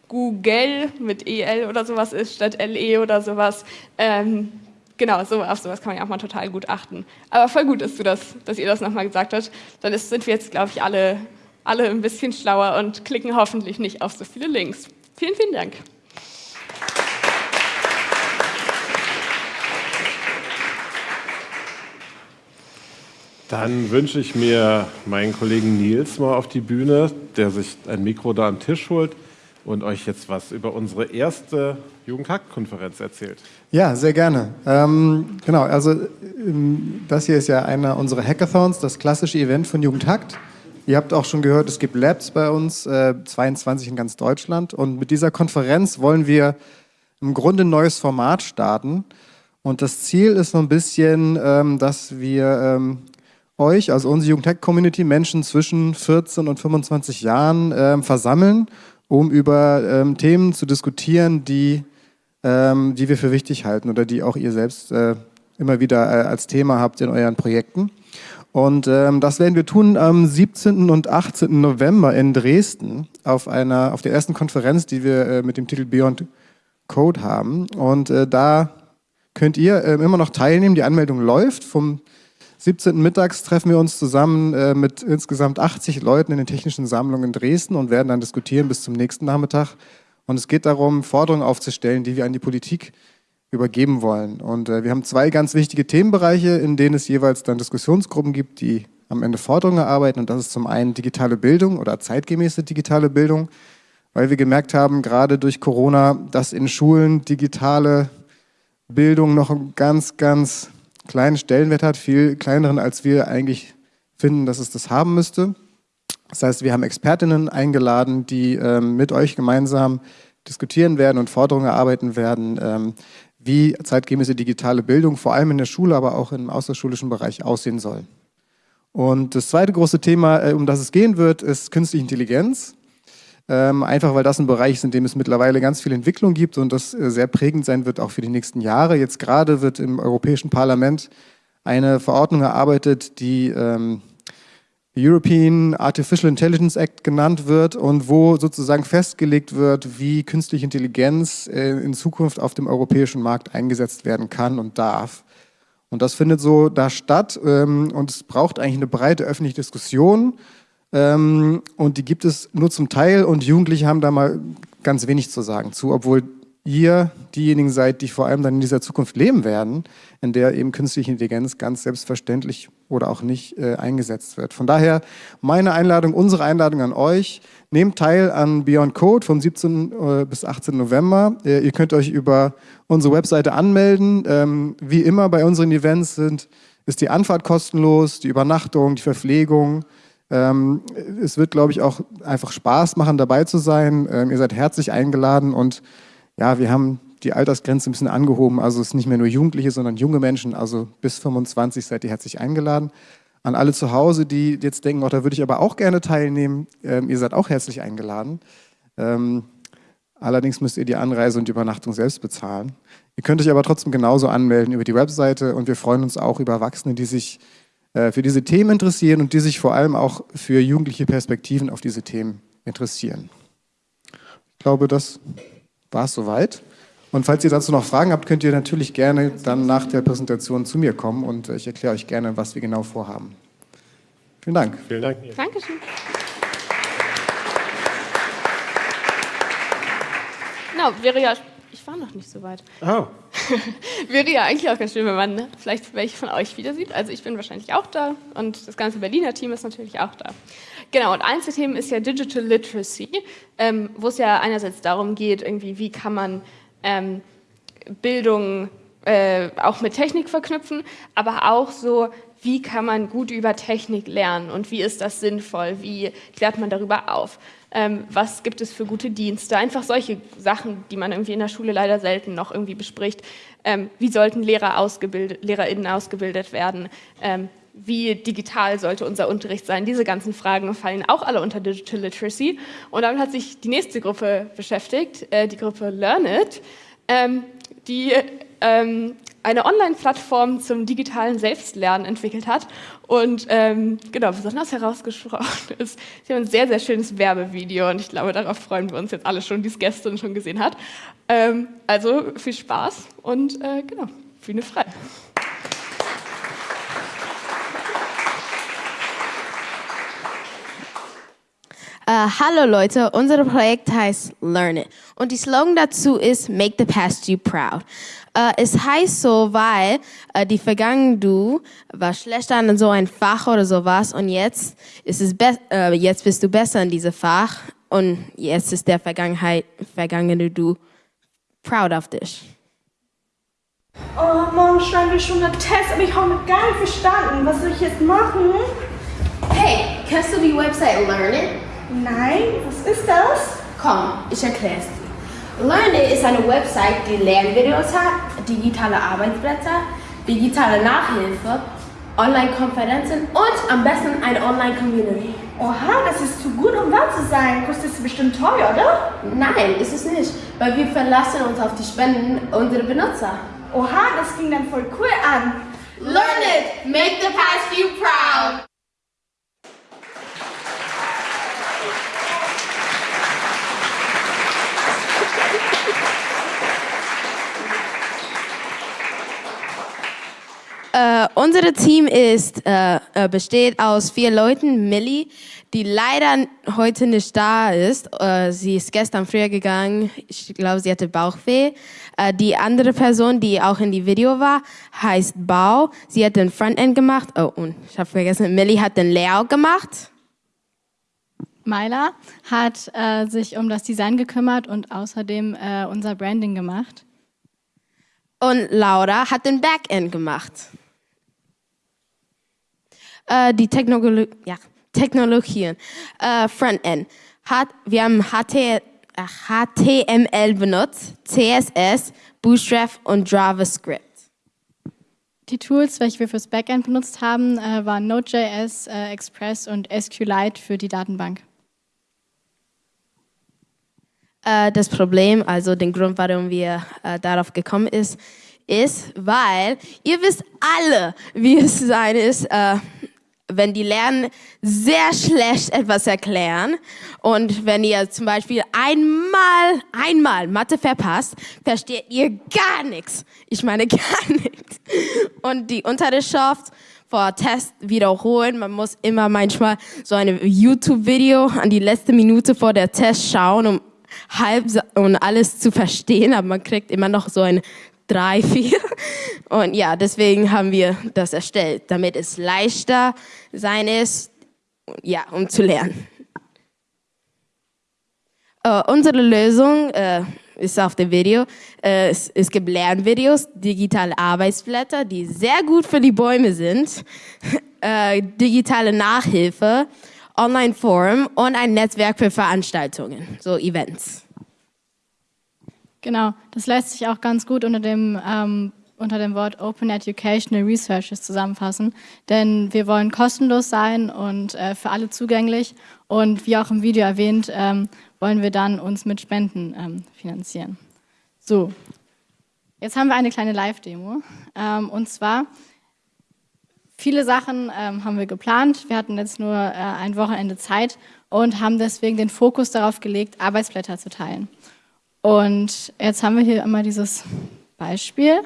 Google mit EL oder sowas ist statt LE oder sowas. Ähm, genau, so, auf sowas kann man ja auch mal total gut achten. Aber voll gut ist, du das, dass ihr das nochmal gesagt habt. Dann ist, sind wir jetzt, glaube ich, alle, alle ein bisschen schlauer und klicken hoffentlich nicht auf so viele Links. Vielen, vielen Dank. Dann wünsche ich mir meinen Kollegen Nils mal auf die Bühne, der sich ein Mikro da am Tisch holt und euch jetzt was über unsere erste Jugendhack-Konferenz erzählt. Ja, sehr gerne. Ähm, genau, also ähm, das hier ist ja einer unserer Hackathons, das klassische Event von Jugendhackt. Ihr habt auch schon gehört, es gibt Labs bei uns, äh, 22 in ganz Deutschland. Und mit dieser Konferenz wollen wir im Grunde ein neues Format starten. Und das Ziel ist so ein bisschen, ähm, dass wir ähm, euch, also unsere Jugendtech-Community, Menschen zwischen 14 und 25 Jahren ähm, versammeln, um über ähm, Themen zu diskutieren, die, ähm, die wir für wichtig halten oder die auch ihr selbst äh, immer wieder äh, als Thema habt in euren Projekten. Und ähm, das werden wir tun am 17. und 18. November in Dresden auf, einer, auf der ersten Konferenz, die wir äh, mit dem Titel Beyond Code haben. Und äh, da könnt ihr äh, immer noch teilnehmen. Die Anmeldung läuft vom 17. mittags treffen wir uns zusammen äh, mit insgesamt 80 Leuten in den technischen Sammlungen in Dresden und werden dann diskutieren bis zum nächsten Nachmittag. Und es geht darum, Forderungen aufzustellen, die wir an die Politik übergeben wollen. Und äh, wir haben zwei ganz wichtige Themenbereiche, in denen es jeweils dann Diskussionsgruppen gibt, die am Ende Forderungen erarbeiten. Und das ist zum einen digitale Bildung oder zeitgemäße digitale Bildung, weil wir gemerkt haben, gerade durch Corona, dass in Schulen digitale Bildung noch ein ganz, ganz kleinen Stellenwert hat, viel kleineren, als wir eigentlich finden, dass es das haben müsste. Das heißt, wir haben Expertinnen eingeladen, die ähm, mit euch gemeinsam diskutieren werden und Forderungen erarbeiten werden, ähm, wie zeitgemäße digitale Bildung vor allem in der Schule, aber auch im außerschulischen Bereich aussehen soll. Und das zweite große Thema, äh, um das es gehen wird, ist künstliche Intelligenz. Ähm, einfach weil das ein Bereich ist, in dem es mittlerweile ganz viel Entwicklung gibt und das äh, sehr prägend sein wird, auch für die nächsten Jahre. Jetzt gerade wird im Europäischen Parlament eine Verordnung erarbeitet, die ähm, European Artificial Intelligence Act genannt wird und wo sozusagen festgelegt wird, wie künstliche Intelligenz äh, in Zukunft auf dem europäischen Markt eingesetzt werden kann und darf. Und das findet so da statt ähm, und es braucht eigentlich eine breite öffentliche Diskussion ähm, und die gibt es nur zum Teil und Jugendliche haben da mal ganz wenig zu sagen zu, obwohl ihr diejenigen seid, die vor allem dann in dieser Zukunft leben werden, in der eben künstliche Intelligenz ganz selbstverständlich oder auch nicht äh, eingesetzt wird. Von daher meine Einladung, unsere Einladung an euch, nehmt teil an Beyond Code vom 17 äh, bis 18 November. Äh, ihr könnt euch über unsere Webseite anmelden. Ähm, wie immer bei unseren Events sind, ist die Anfahrt kostenlos, die Übernachtung, die Verpflegung, ähm, es wird, glaube ich, auch einfach Spaß machen, dabei zu sein. Ähm, ihr seid herzlich eingeladen und ja, wir haben die Altersgrenze ein bisschen angehoben. Also es ist nicht mehr nur Jugendliche, sondern junge Menschen. Also bis 25 seid ihr herzlich eingeladen. An alle zu Hause, die jetzt denken, oh, da würde ich aber auch gerne teilnehmen, ähm, ihr seid auch herzlich eingeladen. Ähm, allerdings müsst ihr die Anreise und die Übernachtung selbst bezahlen. Ihr könnt euch aber trotzdem genauso anmelden über die Webseite und wir freuen uns auch über Erwachsene, die sich für diese Themen interessieren und die sich vor allem auch für jugendliche Perspektiven auf diese Themen interessieren. Ich glaube, das war es soweit. Und falls ihr dazu noch Fragen habt, könnt ihr natürlich gerne dann nach der Präsentation zu mir kommen und ich erkläre euch gerne, was wir genau vorhaben. Vielen Dank. Vielen Dank. Dankeschön. Genau, wäre ja ich war noch nicht so weit. Oh. Wäre ja eigentlich auch ganz schön, wenn man ne, vielleicht welche von euch wieder sieht. Also ich bin wahrscheinlich auch da und das ganze Berliner Team ist natürlich auch da. Genau, und eins der Themen ist ja Digital Literacy, ähm, wo es ja einerseits darum geht, irgendwie, wie kann man ähm, Bildung äh, auch mit Technik verknüpfen, aber auch so, wie kann man gut über Technik lernen und wie ist das sinnvoll, wie klärt man darüber auf ähm, was gibt es für gute Dienste, einfach solche Sachen, die man irgendwie in der Schule leider selten noch irgendwie bespricht. Ähm, wie sollten Lehrer ausgebildet, LehrerInnen ausgebildet werden? Ähm, wie digital sollte unser Unterricht sein? Diese ganzen Fragen fallen auch alle unter Digital Literacy. Und damit hat sich die nächste Gruppe beschäftigt, äh, die Gruppe Learn It, ähm, die ähm, eine Online-Plattform zum digitalen Selbstlernen entwickelt hat. Und ähm, genau, besonders herausgesprochen ist, sie haben ein sehr, sehr schönes Werbevideo und ich glaube, darauf freuen wir uns jetzt alle schon, die es gestern schon gesehen hat. Ähm, also viel Spaß und äh, genau, Bühne frei. Uh, hallo Leute, unser Projekt heißt Learn It und die Slogan dazu ist Make the Past You Proud. Uh, es heißt so, weil uh, die Vergangenheit du war schlechter in so ein Fach oder sowas und jetzt ist es jetzt bist du besser in diesem Fach und jetzt ist der Vergangenheit vergangene du proud of dich. Oh, morgen schreiben wir schon einen Test, aber ich habe noch gar nicht verstanden. Was soll ich jetzt machen? Hey, kennst du die Website Learn It? Nein, was ist das? Komm, ich erkläre es dir. LearnIt ist eine Website, die Lernvideos hat, digitale Arbeitsblätter, digitale Nachhilfe, Online-Konferenzen und am besten eine Online-Community. Oha, das ist zu gut, um wahr zu sein. Kostet es bestimmt teuer, oder? Nein, ist es nicht, weil wir verlassen uns auf die Spenden unserer Benutzer. Oha, das klingt dann voll cool an. Learn it, make the past you proud. Uh, unser Team ist, uh, besteht aus vier Leuten. Millie, die leider heute nicht da ist. Uh, sie ist gestern früher gegangen. Ich glaube, sie hatte Bauchweh. die andere Person, die auch in die Video war, heißt Bau. Sie hat den Frontend gemacht. Oh, und ich habe vergessen, Millie hat den Layout gemacht. Myla hat sich um das Design gekümmert und außerdem unser Branding gemacht. Und Laura hat den Backend gemacht äh, die Technologie, ja, Technologien, äh, Frontend. Hat, wir haben HT, HTML benutzt, CSS, Bootstrap und JavaScript. Die Tools, welche wir fürs Backend benutzt haben, äh, waren Node.js, äh, Express und SQLite für die Datenbank. Äh, das Problem, also den Grund, warum wir äh, darauf gekommen ist, ist, weil ihr wisst alle, wie es sein ist, äh, wenn die Lernen sehr schlecht etwas erklären und wenn ihr zum Beispiel einmal, einmal Mathe verpasst, versteht ihr gar nichts. Ich meine gar nichts. Und die Unterrichtschaft vor Test wiederholen. Man muss immer manchmal so ein YouTube-Video an die letzte Minute vor der Test schauen, um halb und alles zu verstehen, aber man kriegt immer noch so ein drei, vier. Und ja, deswegen haben wir das erstellt, damit es leichter sein ist, ja, um zu lernen. Äh, unsere Lösung äh, ist auf dem Video. Äh, es, es, gibt Lernvideos, digitale Arbeitsblätter, die sehr gut für die Bäume sind, digitale Nachhilfe, Online-Forum und ein Netzwerk für Veranstaltungen, so Events. Genau, das lässt sich auch ganz gut unter dem, ähm, unter dem Wort Open Educational Researches zusammenfassen, denn wir wollen kostenlos sein und äh, für alle zugänglich und wie auch im Video erwähnt, ähm, wollen wir dann uns mit Spenden ähm, finanzieren. So, jetzt haben wir eine kleine Live-Demo ähm, und zwar Viele Sachen ähm, haben wir geplant. Wir hatten jetzt nur äh, ein Wochenende Zeit und haben deswegen den Fokus darauf gelegt, Arbeitsblätter zu teilen. Und jetzt haben wir hier einmal dieses Beispiel.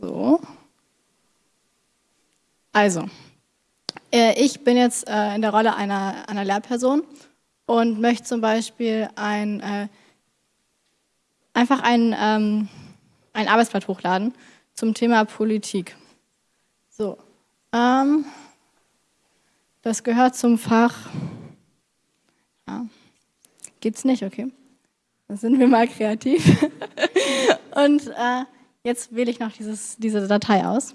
So. Also, äh, ich bin jetzt äh, in der Rolle einer, einer Lehrperson und möchte zum Beispiel ein, äh, einfach ein ähm, ein Arbeitsblatt hochladen zum Thema Politik. So, ähm, das gehört zum Fach. Ja, gibt's nicht, okay. Dann sind wir mal kreativ. Und äh, jetzt wähle ich noch dieses, diese Datei aus.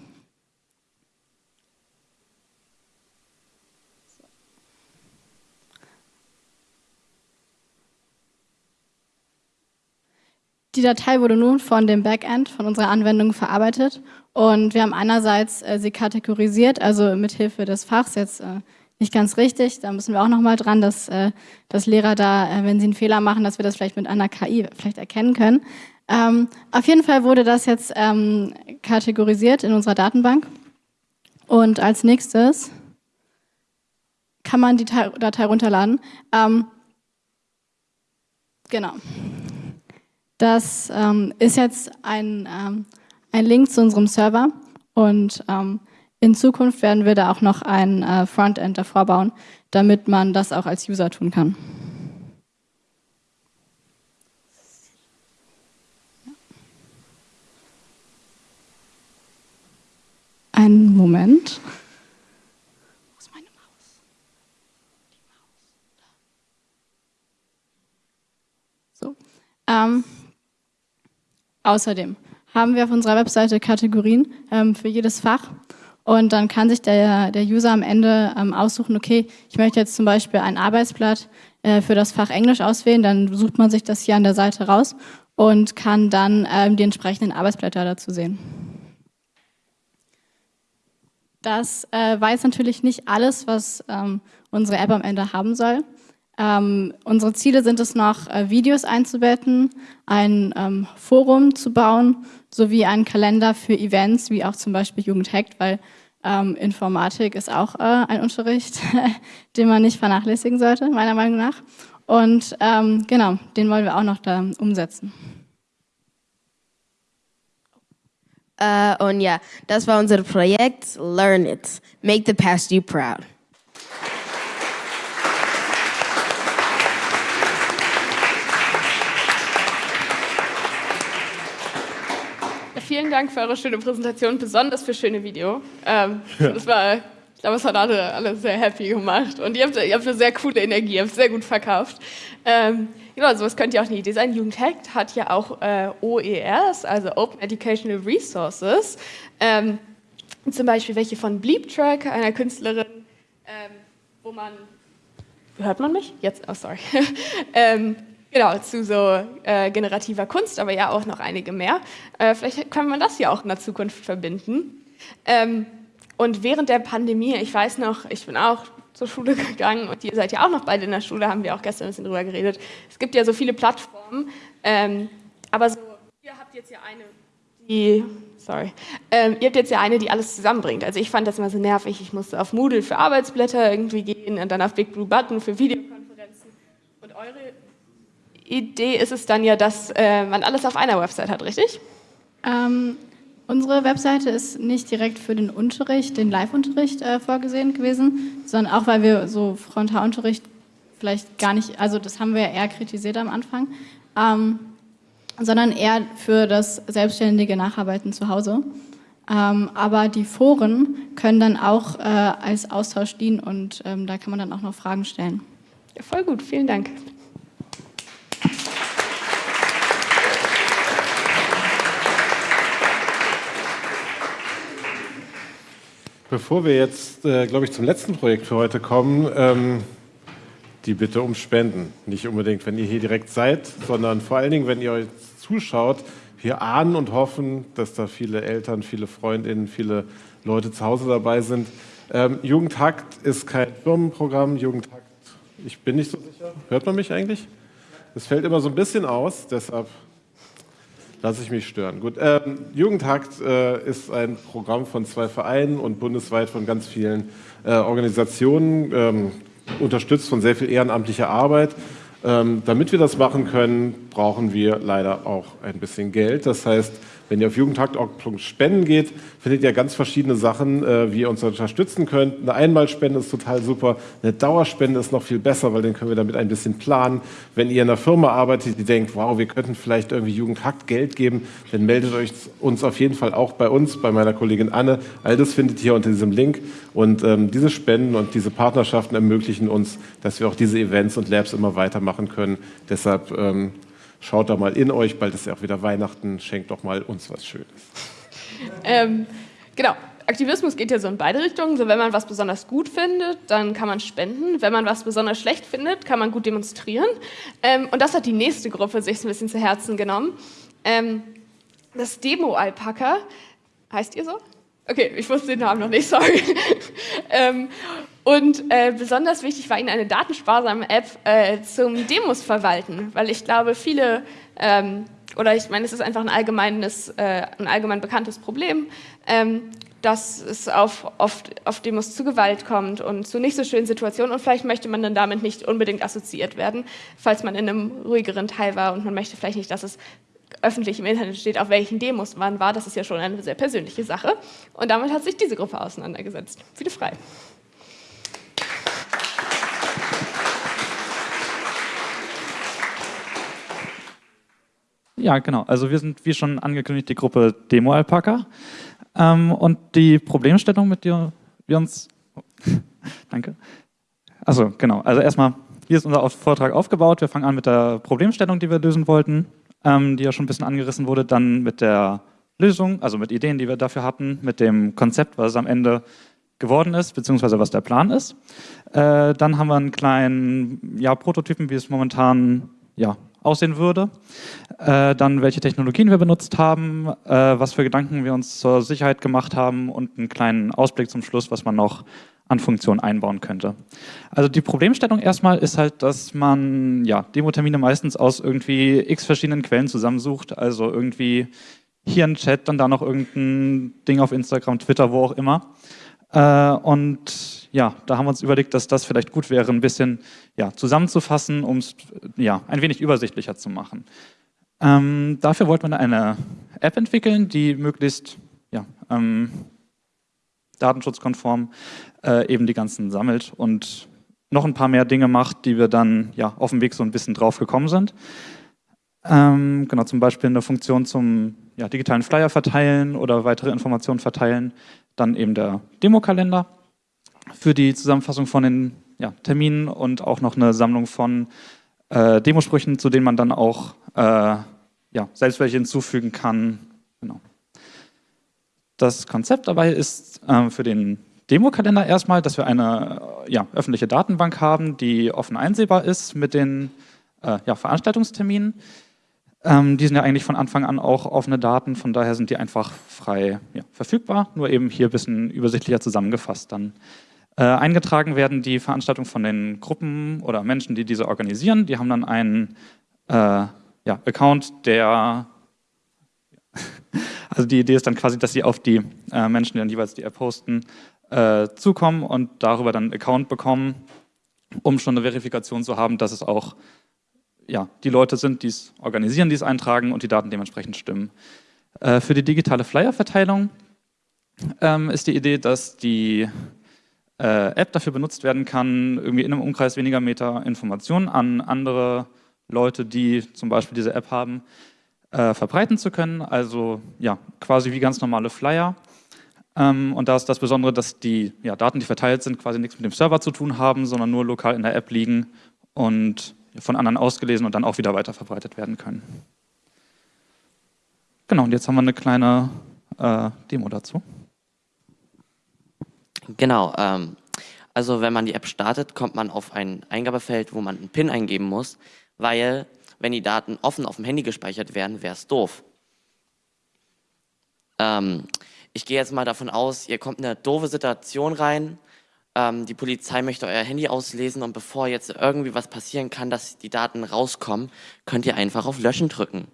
Die Datei wurde nun von dem Backend, von unserer Anwendung verarbeitet und wir haben einerseits äh, sie kategorisiert, also mithilfe des Fachs jetzt äh, nicht ganz richtig, da müssen wir auch nochmal dran, dass, äh, dass Lehrer da, äh, wenn sie einen Fehler machen, dass wir das vielleicht mit einer KI vielleicht erkennen können. Ähm, auf jeden Fall wurde das jetzt ähm, kategorisiert in unserer Datenbank und als nächstes kann man die Datei runterladen. Ähm, genau. Das ähm, ist jetzt ein, ähm, ein Link zu unserem Server und ähm, in Zukunft werden wir da auch noch ein äh, Frontend davor bauen, damit man das auch als User tun kann. Einen Moment. So. Ähm, Außerdem haben wir auf unserer Webseite Kategorien ähm, für jedes Fach und dann kann sich der, der User am Ende ähm, aussuchen, okay, ich möchte jetzt zum Beispiel ein Arbeitsblatt äh, für das Fach Englisch auswählen, dann sucht man sich das hier an der Seite raus und kann dann ähm, die entsprechenden Arbeitsblätter dazu sehen. Das äh, weiß natürlich nicht alles, was ähm, unsere App am Ende haben soll. Ähm, unsere Ziele sind es noch, äh, Videos einzubetten, ein ähm, Forum zu bauen, sowie einen Kalender für Events, wie auch zum Beispiel Jugendhackt, weil ähm, Informatik ist auch äh, ein Unterricht, den man nicht vernachlässigen sollte, meiner Meinung nach. Und ähm, genau, den wollen wir auch noch da umsetzen. Uh, und ja, das war unser Projekt Learn It. Make the past you proud. Vielen Dank für eure schöne Präsentation, besonders für schöne Video. Ähm, das war, ich glaube, es hat alle, alle sehr happy gemacht. Und ihr habt, ihr habt eine sehr coole Energie, ihr habt sehr gut verkauft. Ähm, genau, sowas könnt ihr auch nie designen. Jugendhackt hat ja auch äh, OERs, also Open Educational Resources. Ähm, zum Beispiel welche von Bleep Track, einer Künstlerin, ähm, wo man, hört man mich? Jetzt, oh sorry. ähm, Genau, zu so äh, generativer Kunst, aber ja auch noch einige mehr. Äh, vielleicht kann man das ja auch in der Zukunft verbinden. Ähm, und während der Pandemie, ich weiß noch, ich bin auch zur Schule gegangen und ihr seid ja auch noch beide in der Schule, haben wir auch gestern ein bisschen drüber geredet. Es gibt ja so viele Plattformen, ähm, aber so, ihr habt jetzt ja eine, die, sorry, ähm, ihr habt jetzt ja eine, die alles zusammenbringt. Also ich fand das immer so nervig, ich musste auf Moodle für Arbeitsblätter irgendwie gehen und dann auf Big Blue Button für Videokonferenzen. Und eure Idee ist es dann ja, dass äh, man alles auf einer Website hat, richtig? Ähm, unsere Webseite ist nicht direkt für den Unterricht, den Live-Unterricht äh, vorgesehen gewesen, sondern auch, weil wir so Frontalunterricht vielleicht gar nicht, also das haben wir eher kritisiert am Anfang, ähm, sondern eher für das selbstständige Nacharbeiten zu Hause. Ähm, aber die Foren können dann auch äh, als Austausch dienen und ähm, da kann man dann auch noch Fragen stellen. Ja, voll gut, vielen Dank. Bevor wir jetzt, äh, glaube ich, zum letzten Projekt für heute kommen, ähm, die Bitte um Spenden. Nicht unbedingt, wenn ihr hier direkt seid, sondern vor allen Dingen, wenn ihr euch zuschaut. Wir ahnen und hoffen, dass da viele Eltern, viele Freundinnen, viele Leute zu Hause dabei sind. Ähm, Jugendhakt ist kein Firmenprogramm. Jugendhakt, ich bin nicht so sicher. Hört man mich eigentlich? Es fällt immer so ein bisschen aus, deshalb lasse ich mich stören. Gut, ähm, Jugendhakt äh, ist ein Programm von zwei Vereinen und bundesweit von ganz vielen äh, Organisationen, ähm, unterstützt von sehr viel ehrenamtlicher Arbeit. Ähm, damit wir das machen können, brauchen wir leider auch ein bisschen Geld. Das heißt, wenn ihr auf jugendhakt.org spenden geht, findet ihr ganz verschiedene Sachen, äh, wie ihr uns unterstützen könnt. Eine Einmalspende ist total super, eine Dauerspende ist noch viel besser, weil dann können wir damit ein bisschen planen. Wenn ihr in einer Firma arbeitet, die denkt, wow, wir könnten vielleicht irgendwie Jugendhakt Geld geben, dann meldet euch uns auf jeden Fall auch bei uns, bei meiner Kollegin Anne. All das findet ihr unter diesem Link. Und ähm, diese Spenden und diese Partnerschaften ermöglichen uns, dass wir auch diese Events und Labs immer weitermachen können. Deshalb ähm, Schaut da mal in euch, bald ist ja auch wieder Weihnachten, schenkt doch mal uns was Schönes. Ähm, genau. Aktivismus geht ja so in beide Richtungen. So, wenn man was besonders gut findet, dann kann man spenden. Wenn man was besonders schlecht findet, kann man gut demonstrieren. Ähm, und das hat die nächste Gruppe sich ein bisschen zu Herzen genommen. Ähm, das Demo-Alpaka, heißt ihr so? Okay, ich wusste den Namen noch nicht, sorry. ähm, und äh, besonders wichtig war ihnen eine datensparsame App äh, zum Demos verwalten, weil ich glaube, viele, ähm, oder ich meine, es ist einfach ein allgemeines, äh, ein allgemein bekanntes Problem, ähm, dass es auf, oft auf Demos zu Gewalt kommt und zu nicht so schönen Situationen und vielleicht möchte man dann damit nicht unbedingt assoziiert werden, falls man in einem ruhigeren Teil war und man möchte vielleicht nicht, dass es öffentlich im Internet steht, auf welchen Demos man war. Das ist ja schon eine sehr persönliche Sache. Und damit hat sich diese Gruppe auseinandergesetzt. Viele frei. Ja, genau. Also wir sind, wie schon angekündigt, die Gruppe Demo Alpaka. Ähm, und die Problemstellung, mit der wir uns... Danke. Also genau. Also erstmal, hier ist unser Vortrag aufgebaut. Wir fangen an mit der Problemstellung, die wir lösen wollten, ähm, die ja schon ein bisschen angerissen wurde. Dann mit der Lösung, also mit Ideen, die wir dafür hatten, mit dem Konzept, was es am Ende geworden ist, beziehungsweise was der Plan ist. Äh, dann haben wir einen kleinen ja, Prototypen, wie es momentan ja, aussehen würde. Äh, dann, welche Technologien wir benutzt haben, äh, was für Gedanken wir uns zur Sicherheit gemacht haben und einen kleinen Ausblick zum Schluss, was man noch an Funktionen einbauen könnte. Also die Problemstellung erstmal ist halt, dass man ja, Demo-Termine meistens aus irgendwie x verschiedenen Quellen zusammensucht, also irgendwie hier ein Chat, dann da noch irgendein Ding auf Instagram, Twitter, wo auch immer. Äh, und ja, da haben wir uns überlegt, dass das vielleicht gut wäre, ein bisschen ja, zusammenzufassen, um es ja, ein wenig übersichtlicher zu machen. Ähm, dafür wollten wir eine App entwickeln, die möglichst ja, ähm, datenschutzkonform äh, eben die ganzen sammelt und noch ein paar mehr Dinge macht, die wir dann ja, auf dem Weg so ein bisschen drauf gekommen sind. Ähm, genau, zum Beispiel eine Funktion zum ja, digitalen Flyer verteilen oder weitere Informationen verteilen. Dann eben der Demokalender für die Zusammenfassung von den ja, Terminen und auch noch eine Sammlung von äh, Demosprüchen, zu denen man dann auch äh, ja, selbst welche hinzufügen kann. Genau. Das Konzept dabei ist äh, für den Demokalender erstmal, dass wir eine ja, öffentliche Datenbank haben, die offen einsehbar ist mit den äh, ja, Veranstaltungsterminen. Ähm, die sind ja eigentlich von Anfang an auch offene Daten, von daher sind die einfach frei ja, verfügbar, nur eben hier ein bisschen übersichtlicher zusammengefasst dann. Äh, eingetragen werden die Veranstaltungen von den Gruppen oder Menschen, die diese organisieren. Die haben dann einen äh, ja, Account, der also die Idee ist dann quasi, dass sie auf die äh, Menschen, die dann jeweils die App posten, äh, zukommen und darüber dann einen Account bekommen, um schon eine Verifikation zu haben, dass es auch ja, die Leute sind, die es organisieren, die es eintragen und die Daten dementsprechend stimmen. Äh, für die digitale Flyer-Verteilung ähm, ist die Idee, dass die äh, App dafür benutzt werden kann, irgendwie in einem Umkreis weniger Meter Informationen an andere Leute, die zum Beispiel diese App haben, äh, verbreiten zu können. Also ja, quasi wie ganz normale Flyer. Ähm, und da ist das Besondere, dass die ja, Daten, die verteilt sind, quasi nichts mit dem Server zu tun haben, sondern nur lokal in der App liegen und von anderen ausgelesen und dann auch wieder weiter verbreitet werden können. Genau, und jetzt haben wir eine kleine äh, Demo dazu. Genau, ähm, also wenn man die App startet, kommt man auf ein Eingabefeld, wo man einen PIN eingeben muss, weil wenn die Daten offen auf dem Handy gespeichert werden, wäre es doof. Ähm, ich gehe jetzt mal davon aus, ihr kommt in eine doofe Situation rein, ähm, die Polizei möchte euer Handy auslesen und bevor jetzt irgendwie was passieren kann, dass die Daten rauskommen, könnt ihr einfach auf Löschen drücken.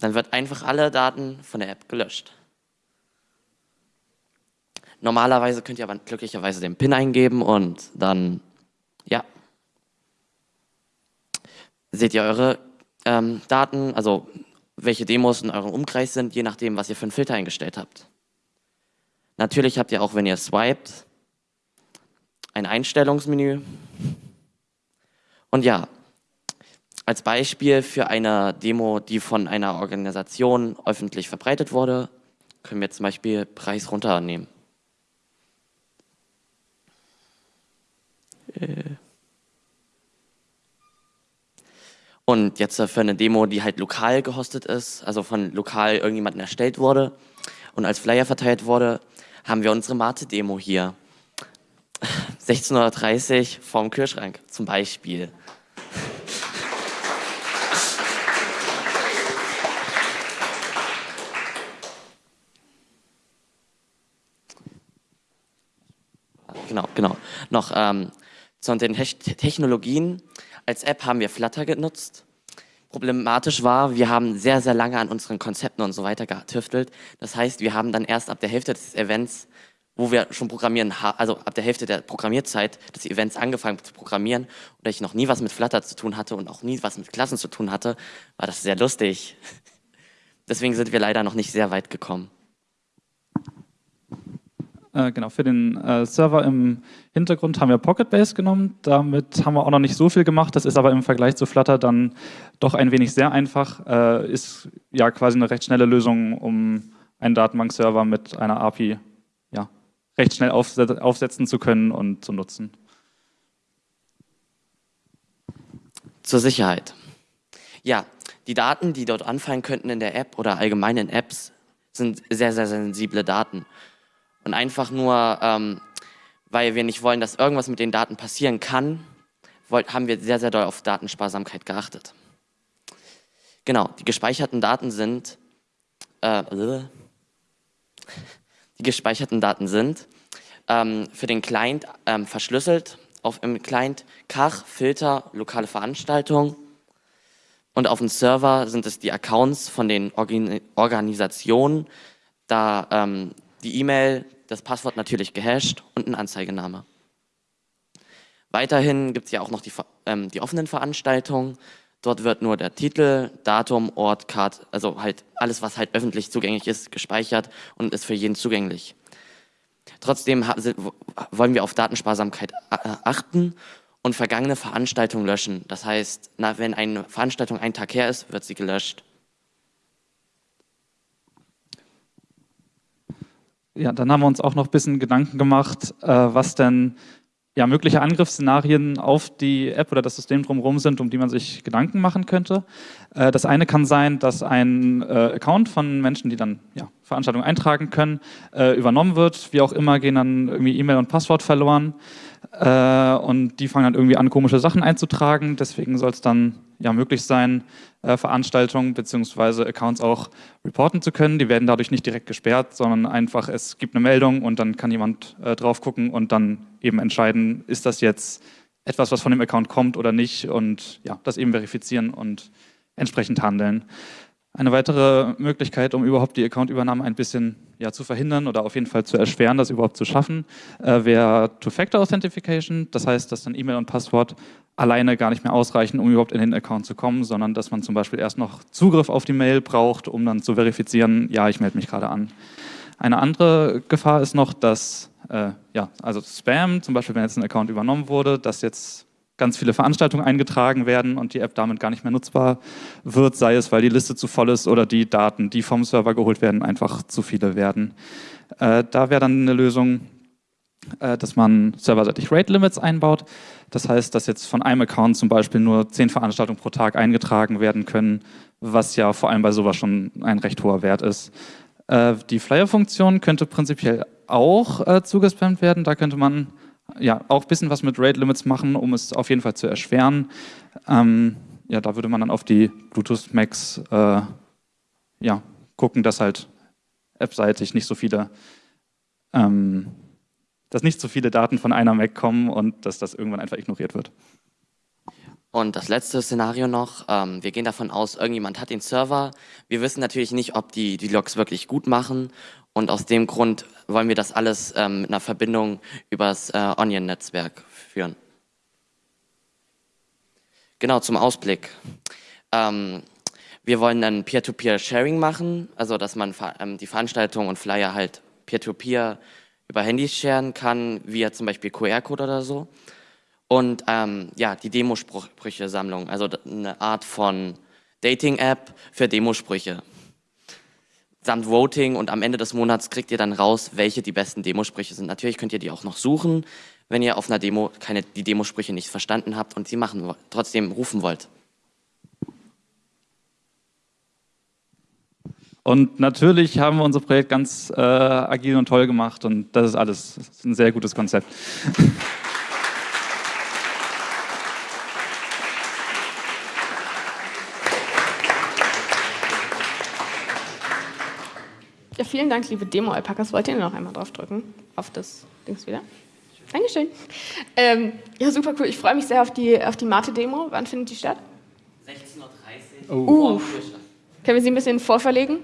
Dann wird einfach alle Daten von der App gelöscht. Normalerweise könnt ihr aber glücklicherweise den PIN eingeben und dann, ja, seht ihr eure ähm, Daten, also welche Demos in eurem Umkreis sind, je nachdem, was ihr für einen Filter eingestellt habt. Natürlich habt ihr auch, wenn ihr swiped, ein Einstellungsmenü. Und ja, als Beispiel für eine Demo, die von einer Organisation öffentlich verbreitet wurde, können wir zum Beispiel Preis runternehmen. Und jetzt für eine Demo, die halt lokal gehostet ist, also von lokal irgendjemandem erstellt wurde und als Flyer verteilt wurde, haben wir unsere Mate-Demo hier. 16.30 Uhr vorm Kühlschrank zum Beispiel. Genau, genau. Noch ähm, zu den Technologien. Als App haben wir Flutter genutzt problematisch war, wir haben sehr, sehr lange an unseren Konzepten und so weiter getüftelt. Das heißt, wir haben dann erst ab der Hälfte des Events, wo wir schon programmieren, also ab der Hälfte der Programmierzeit des Events angefangen zu programmieren und da ich noch nie was mit Flutter zu tun hatte und auch nie was mit Klassen zu tun hatte, war das sehr lustig. Deswegen sind wir leider noch nicht sehr weit gekommen. Äh, genau, für den äh, Server im Hintergrund haben wir Pocketbase genommen. Damit haben wir auch noch nicht so viel gemacht. Das ist aber im Vergleich zu Flutter dann doch ein wenig sehr einfach. Äh, ist ja quasi eine recht schnelle Lösung, um einen Datenbankserver mit einer API ja, recht schnell aufsetzen zu können und zu nutzen. Zur Sicherheit. Ja, die Daten, die dort anfallen könnten in der App oder allgemein in Apps, sind sehr, sehr sensible Daten. Und einfach nur, ähm, weil wir nicht wollen, dass irgendwas mit den Daten passieren kann, haben wir sehr, sehr doll auf Datensparsamkeit geachtet. Genau, die gespeicherten Daten sind, äh, die gespeicherten Daten sind ähm, für den Client ähm, verschlüsselt auf im Client Kach, Filter, lokale Veranstaltung und auf dem Server sind es die Accounts von den Organ Organisationen, da ähm, die E-Mail, das Passwort natürlich gehasht und ein Anzeigename. Weiterhin gibt es ja auch noch die, ähm, die offenen Veranstaltungen. Dort wird nur der Titel, Datum, Ort, Card, also halt alles, was halt öffentlich zugänglich ist, gespeichert und ist für jeden zugänglich. Trotzdem wollen wir auf Datensparsamkeit achten und vergangene Veranstaltungen löschen. Das heißt, wenn eine Veranstaltung einen Tag her ist, wird sie gelöscht. Ja, dann haben wir uns auch noch ein bisschen Gedanken gemacht, äh, was denn ja, mögliche Angriffsszenarien auf die App oder das System drumherum sind, um die man sich Gedanken machen könnte. Äh, das eine kann sein, dass ein äh, Account von Menschen, die dann ja, Veranstaltung eintragen können, äh, übernommen wird. Wie auch immer gehen dann irgendwie E-Mail und Passwort verloren äh, und die fangen dann irgendwie an, komische Sachen einzutragen. Deswegen soll es dann ja möglich sein, äh, Veranstaltungen bzw. Accounts auch reporten zu können. Die werden dadurch nicht direkt gesperrt, sondern einfach, es gibt eine Meldung und dann kann jemand äh, drauf gucken und dann eben entscheiden, ist das jetzt etwas, was von dem Account kommt oder nicht und ja, das eben verifizieren und entsprechend handeln. Eine weitere Möglichkeit, um überhaupt die Accountübernahme ein bisschen ja, zu verhindern oder auf jeden Fall zu erschweren, das überhaupt zu schaffen, äh, wäre Two-Factor-Authentification. Das heißt, dass dann E-Mail und Passwort alleine gar nicht mehr ausreichen, um überhaupt in den Account zu kommen, sondern dass man zum Beispiel erst noch Zugriff auf die Mail braucht, um dann zu verifizieren, ja, ich melde mich gerade an. Eine andere Gefahr ist noch, dass äh, ja, also Spam, zum Beispiel wenn jetzt ein Account übernommen wurde, dass jetzt ganz viele Veranstaltungen eingetragen werden und die App damit gar nicht mehr nutzbar wird, sei es, weil die Liste zu voll ist oder die Daten, die vom Server geholt werden, einfach zu viele werden. Äh, da wäre dann eine Lösung, dass man serverseitig Rate Limits einbaut. Das heißt, dass jetzt von einem Account zum Beispiel nur zehn Veranstaltungen pro Tag eingetragen werden können, was ja vor allem bei sowas schon ein recht hoher Wert ist. Äh, die Flyer-Funktion könnte prinzipiell auch äh, zugespammt werden. Da könnte man ja, auch ein bisschen was mit Rate Limits machen, um es auf jeden Fall zu erschweren. Ähm, ja, da würde man dann auf die Bluetooth Max äh, ja, gucken, dass halt appseitig nicht so viele, ähm, dass nicht so viele Daten von einer Mac kommen und dass das irgendwann einfach ignoriert wird. Und das letzte Szenario noch, ähm, wir gehen davon aus, irgendjemand hat den Server. Wir wissen natürlich nicht, ob die die Logs wirklich gut machen und aus dem Grund wollen wir das alles ähm, mit einer Verbindung übers äh, Onion-Netzwerk führen. Genau, zum Ausblick. Ähm, wir wollen dann Peer-to-Peer-Sharing machen, also dass man ähm, die Veranstaltungen und Flyer halt Peer-to-Peer -Peer über Handys sharen kann, via zum Beispiel QR-Code oder so. Und ähm, ja, die Demosprüche-Sammlung, also eine Art von Dating-App für Demosprüche samt Voting und am Ende des Monats kriegt ihr dann raus, welche die besten Demosprüche sind. Natürlich könnt ihr die auch noch suchen, wenn ihr auf einer Demo keine, die Demosprüche nicht verstanden habt und sie machen, trotzdem rufen wollt. Und natürlich haben wir unser Projekt ganz äh, agil und toll gemacht und das ist alles das ist ein sehr gutes Konzept. Ja, vielen Dank, liebe Demo-Alpakas. Wollt ihr noch einmal draufdrücken? Auf das Dings wieder? Dankeschön. Ähm, ja, super cool. Ich freue mich sehr auf die, auf die Mate-Demo. Wann findet die statt? 16.30 Uhr. Oh. Uh. Können wir sie ein bisschen vorverlegen?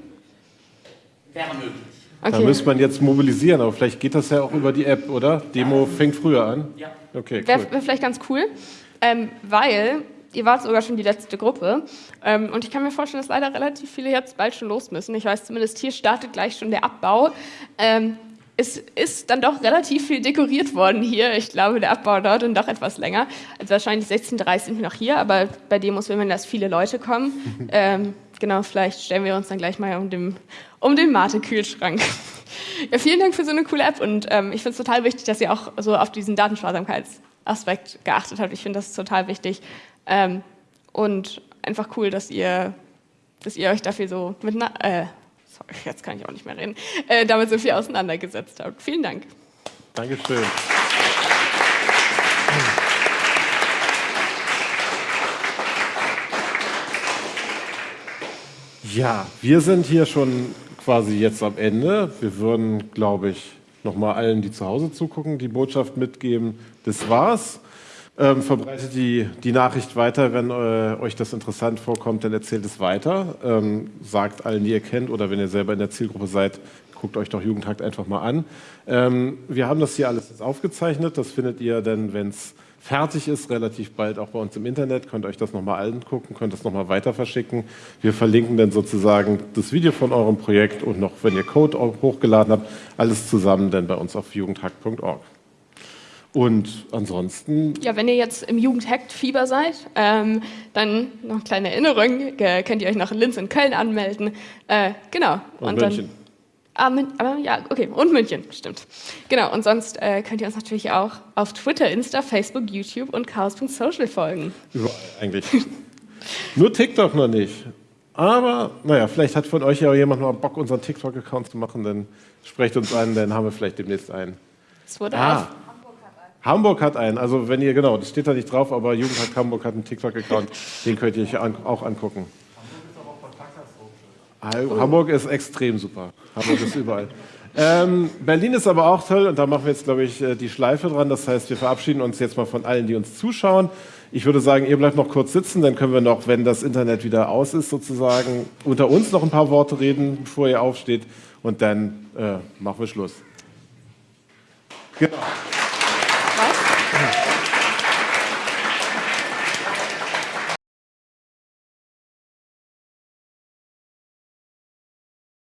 Wäre möglich. Okay. Da müsste man jetzt mobilisieren, aber vielleicht geht das ja auch über die App, oder? Demo fängt früher an? Ja. Okay, cool. Wäre wär vielleicht ganz cool, ähm, weil ihr wart sogar schon die letzte Gruppe. Ähm, und ich kann mir vorstellen, dass leider relativ viele jetzt bald schon los müssen. Ich weiß zumindest, hier startet gleich schon der Abbau. Ähm, es ist dann doch relativ viel dekoriert worden hier. Ich glaube, der Abbau dauert dann doch etwas länger. Also wahrscheinlich 16.30 Uhr sind wir noch hier, aber bei Demos will man, dass viele Leute kommen. ähm, genau, vielleicht stellen wir uns dann gleich mal um den, um den Mate-Kühlschrank. ja, vielen Dank für so eine coole App und ähm, ich finde es total wichtig, dass ihr auch so auf diesen Datensparsamkeitsaspekt geachtet habt. Ich finde das total wichtig. Ähm, und einfach cool, dass ihr, dass ihr euch dafür so mit, äh, sorry, jetzt kann ich auch nicht mehr reden, äh, damit so viel auseinandergesetzt habt. Vielen Dank. Dankeschön. Ja, wir sind hier schon quasi jetzt am Ende. Wir würden, glaube ich, nochmal allen, die zu Hause zugucken, die Botschaft mitgeben, das war's. Ähm, verbreitet die, die Nachricht weiter, wenn äh, euch das interessant vorkommt, dann erzählt es weiter. Ähm, sagt allen, die ihr kennt oder wenn ihr selber in der Zielgruppe seid, guckt euch doch Jugendhakt einfach mal an. Ähm, wir haben das hier alles jetzt aufgezeichnet. Das findet ihr dann, wenn es fertig ist, relativ bald auch bei uns im Internet. Könnt euch das nochmal angucken, könnt das nochmal weiter verschicken. Wir verlinken dann sozusagen das Video von eurem Projekt und noch, wenn ihr Code hochgeladen habt, alles zusammen dann bei uns auf jugendhakt.org. Und ansonsten. Ja, wenn ihr jetzt im Jugendhackt-Fieber seid, ähm, dann noch eine kleine Erinnerung, äh, könnt ihr euch noch in Linz und Köln anmelden. Äh, genau. Und, und München. Dann, ah, ja, okay, und München, stimmt. Genau, und sonst äh, könnt ihr uns natürlich auch auf Twitter, Insta, Facebook, YouTube und chaos.social folgen. Überall eigentlich. Nur TikTok noch nicht. Aber, naja, vielleicht hat von euch ja jemand mal Bock, unseren TikTok-Account zu machen, dann sprecht uns an, dann haben wir vielleicht demnächst einen. Es wurde Ah. auf. Hamburg hat einen, also wenn ihr, genau, das steht da nicht drauf, aber Jugendhack Hamburg hat einen TikTok-Account, den könnt ihr euch an, auch angucken. Hamburg ist extrem super. Hamburg ist überall. Ähm, Berlin ist aber auch toll und da machen wir jetzt, glaube ich, äh, die Schleife dran. Das heißt, wir verabschieden uns jetzt mal von allen, die uns zuschauen. Ich würde sagen, ihr bleibt noch kurz sitzen, dann können wir noch, wenn das Internet wieder aus ist, sozusagen unter uns noch ein paar Worte reden, bevor ihr aufsteht und dann äh, machen wir Schluss. Genau.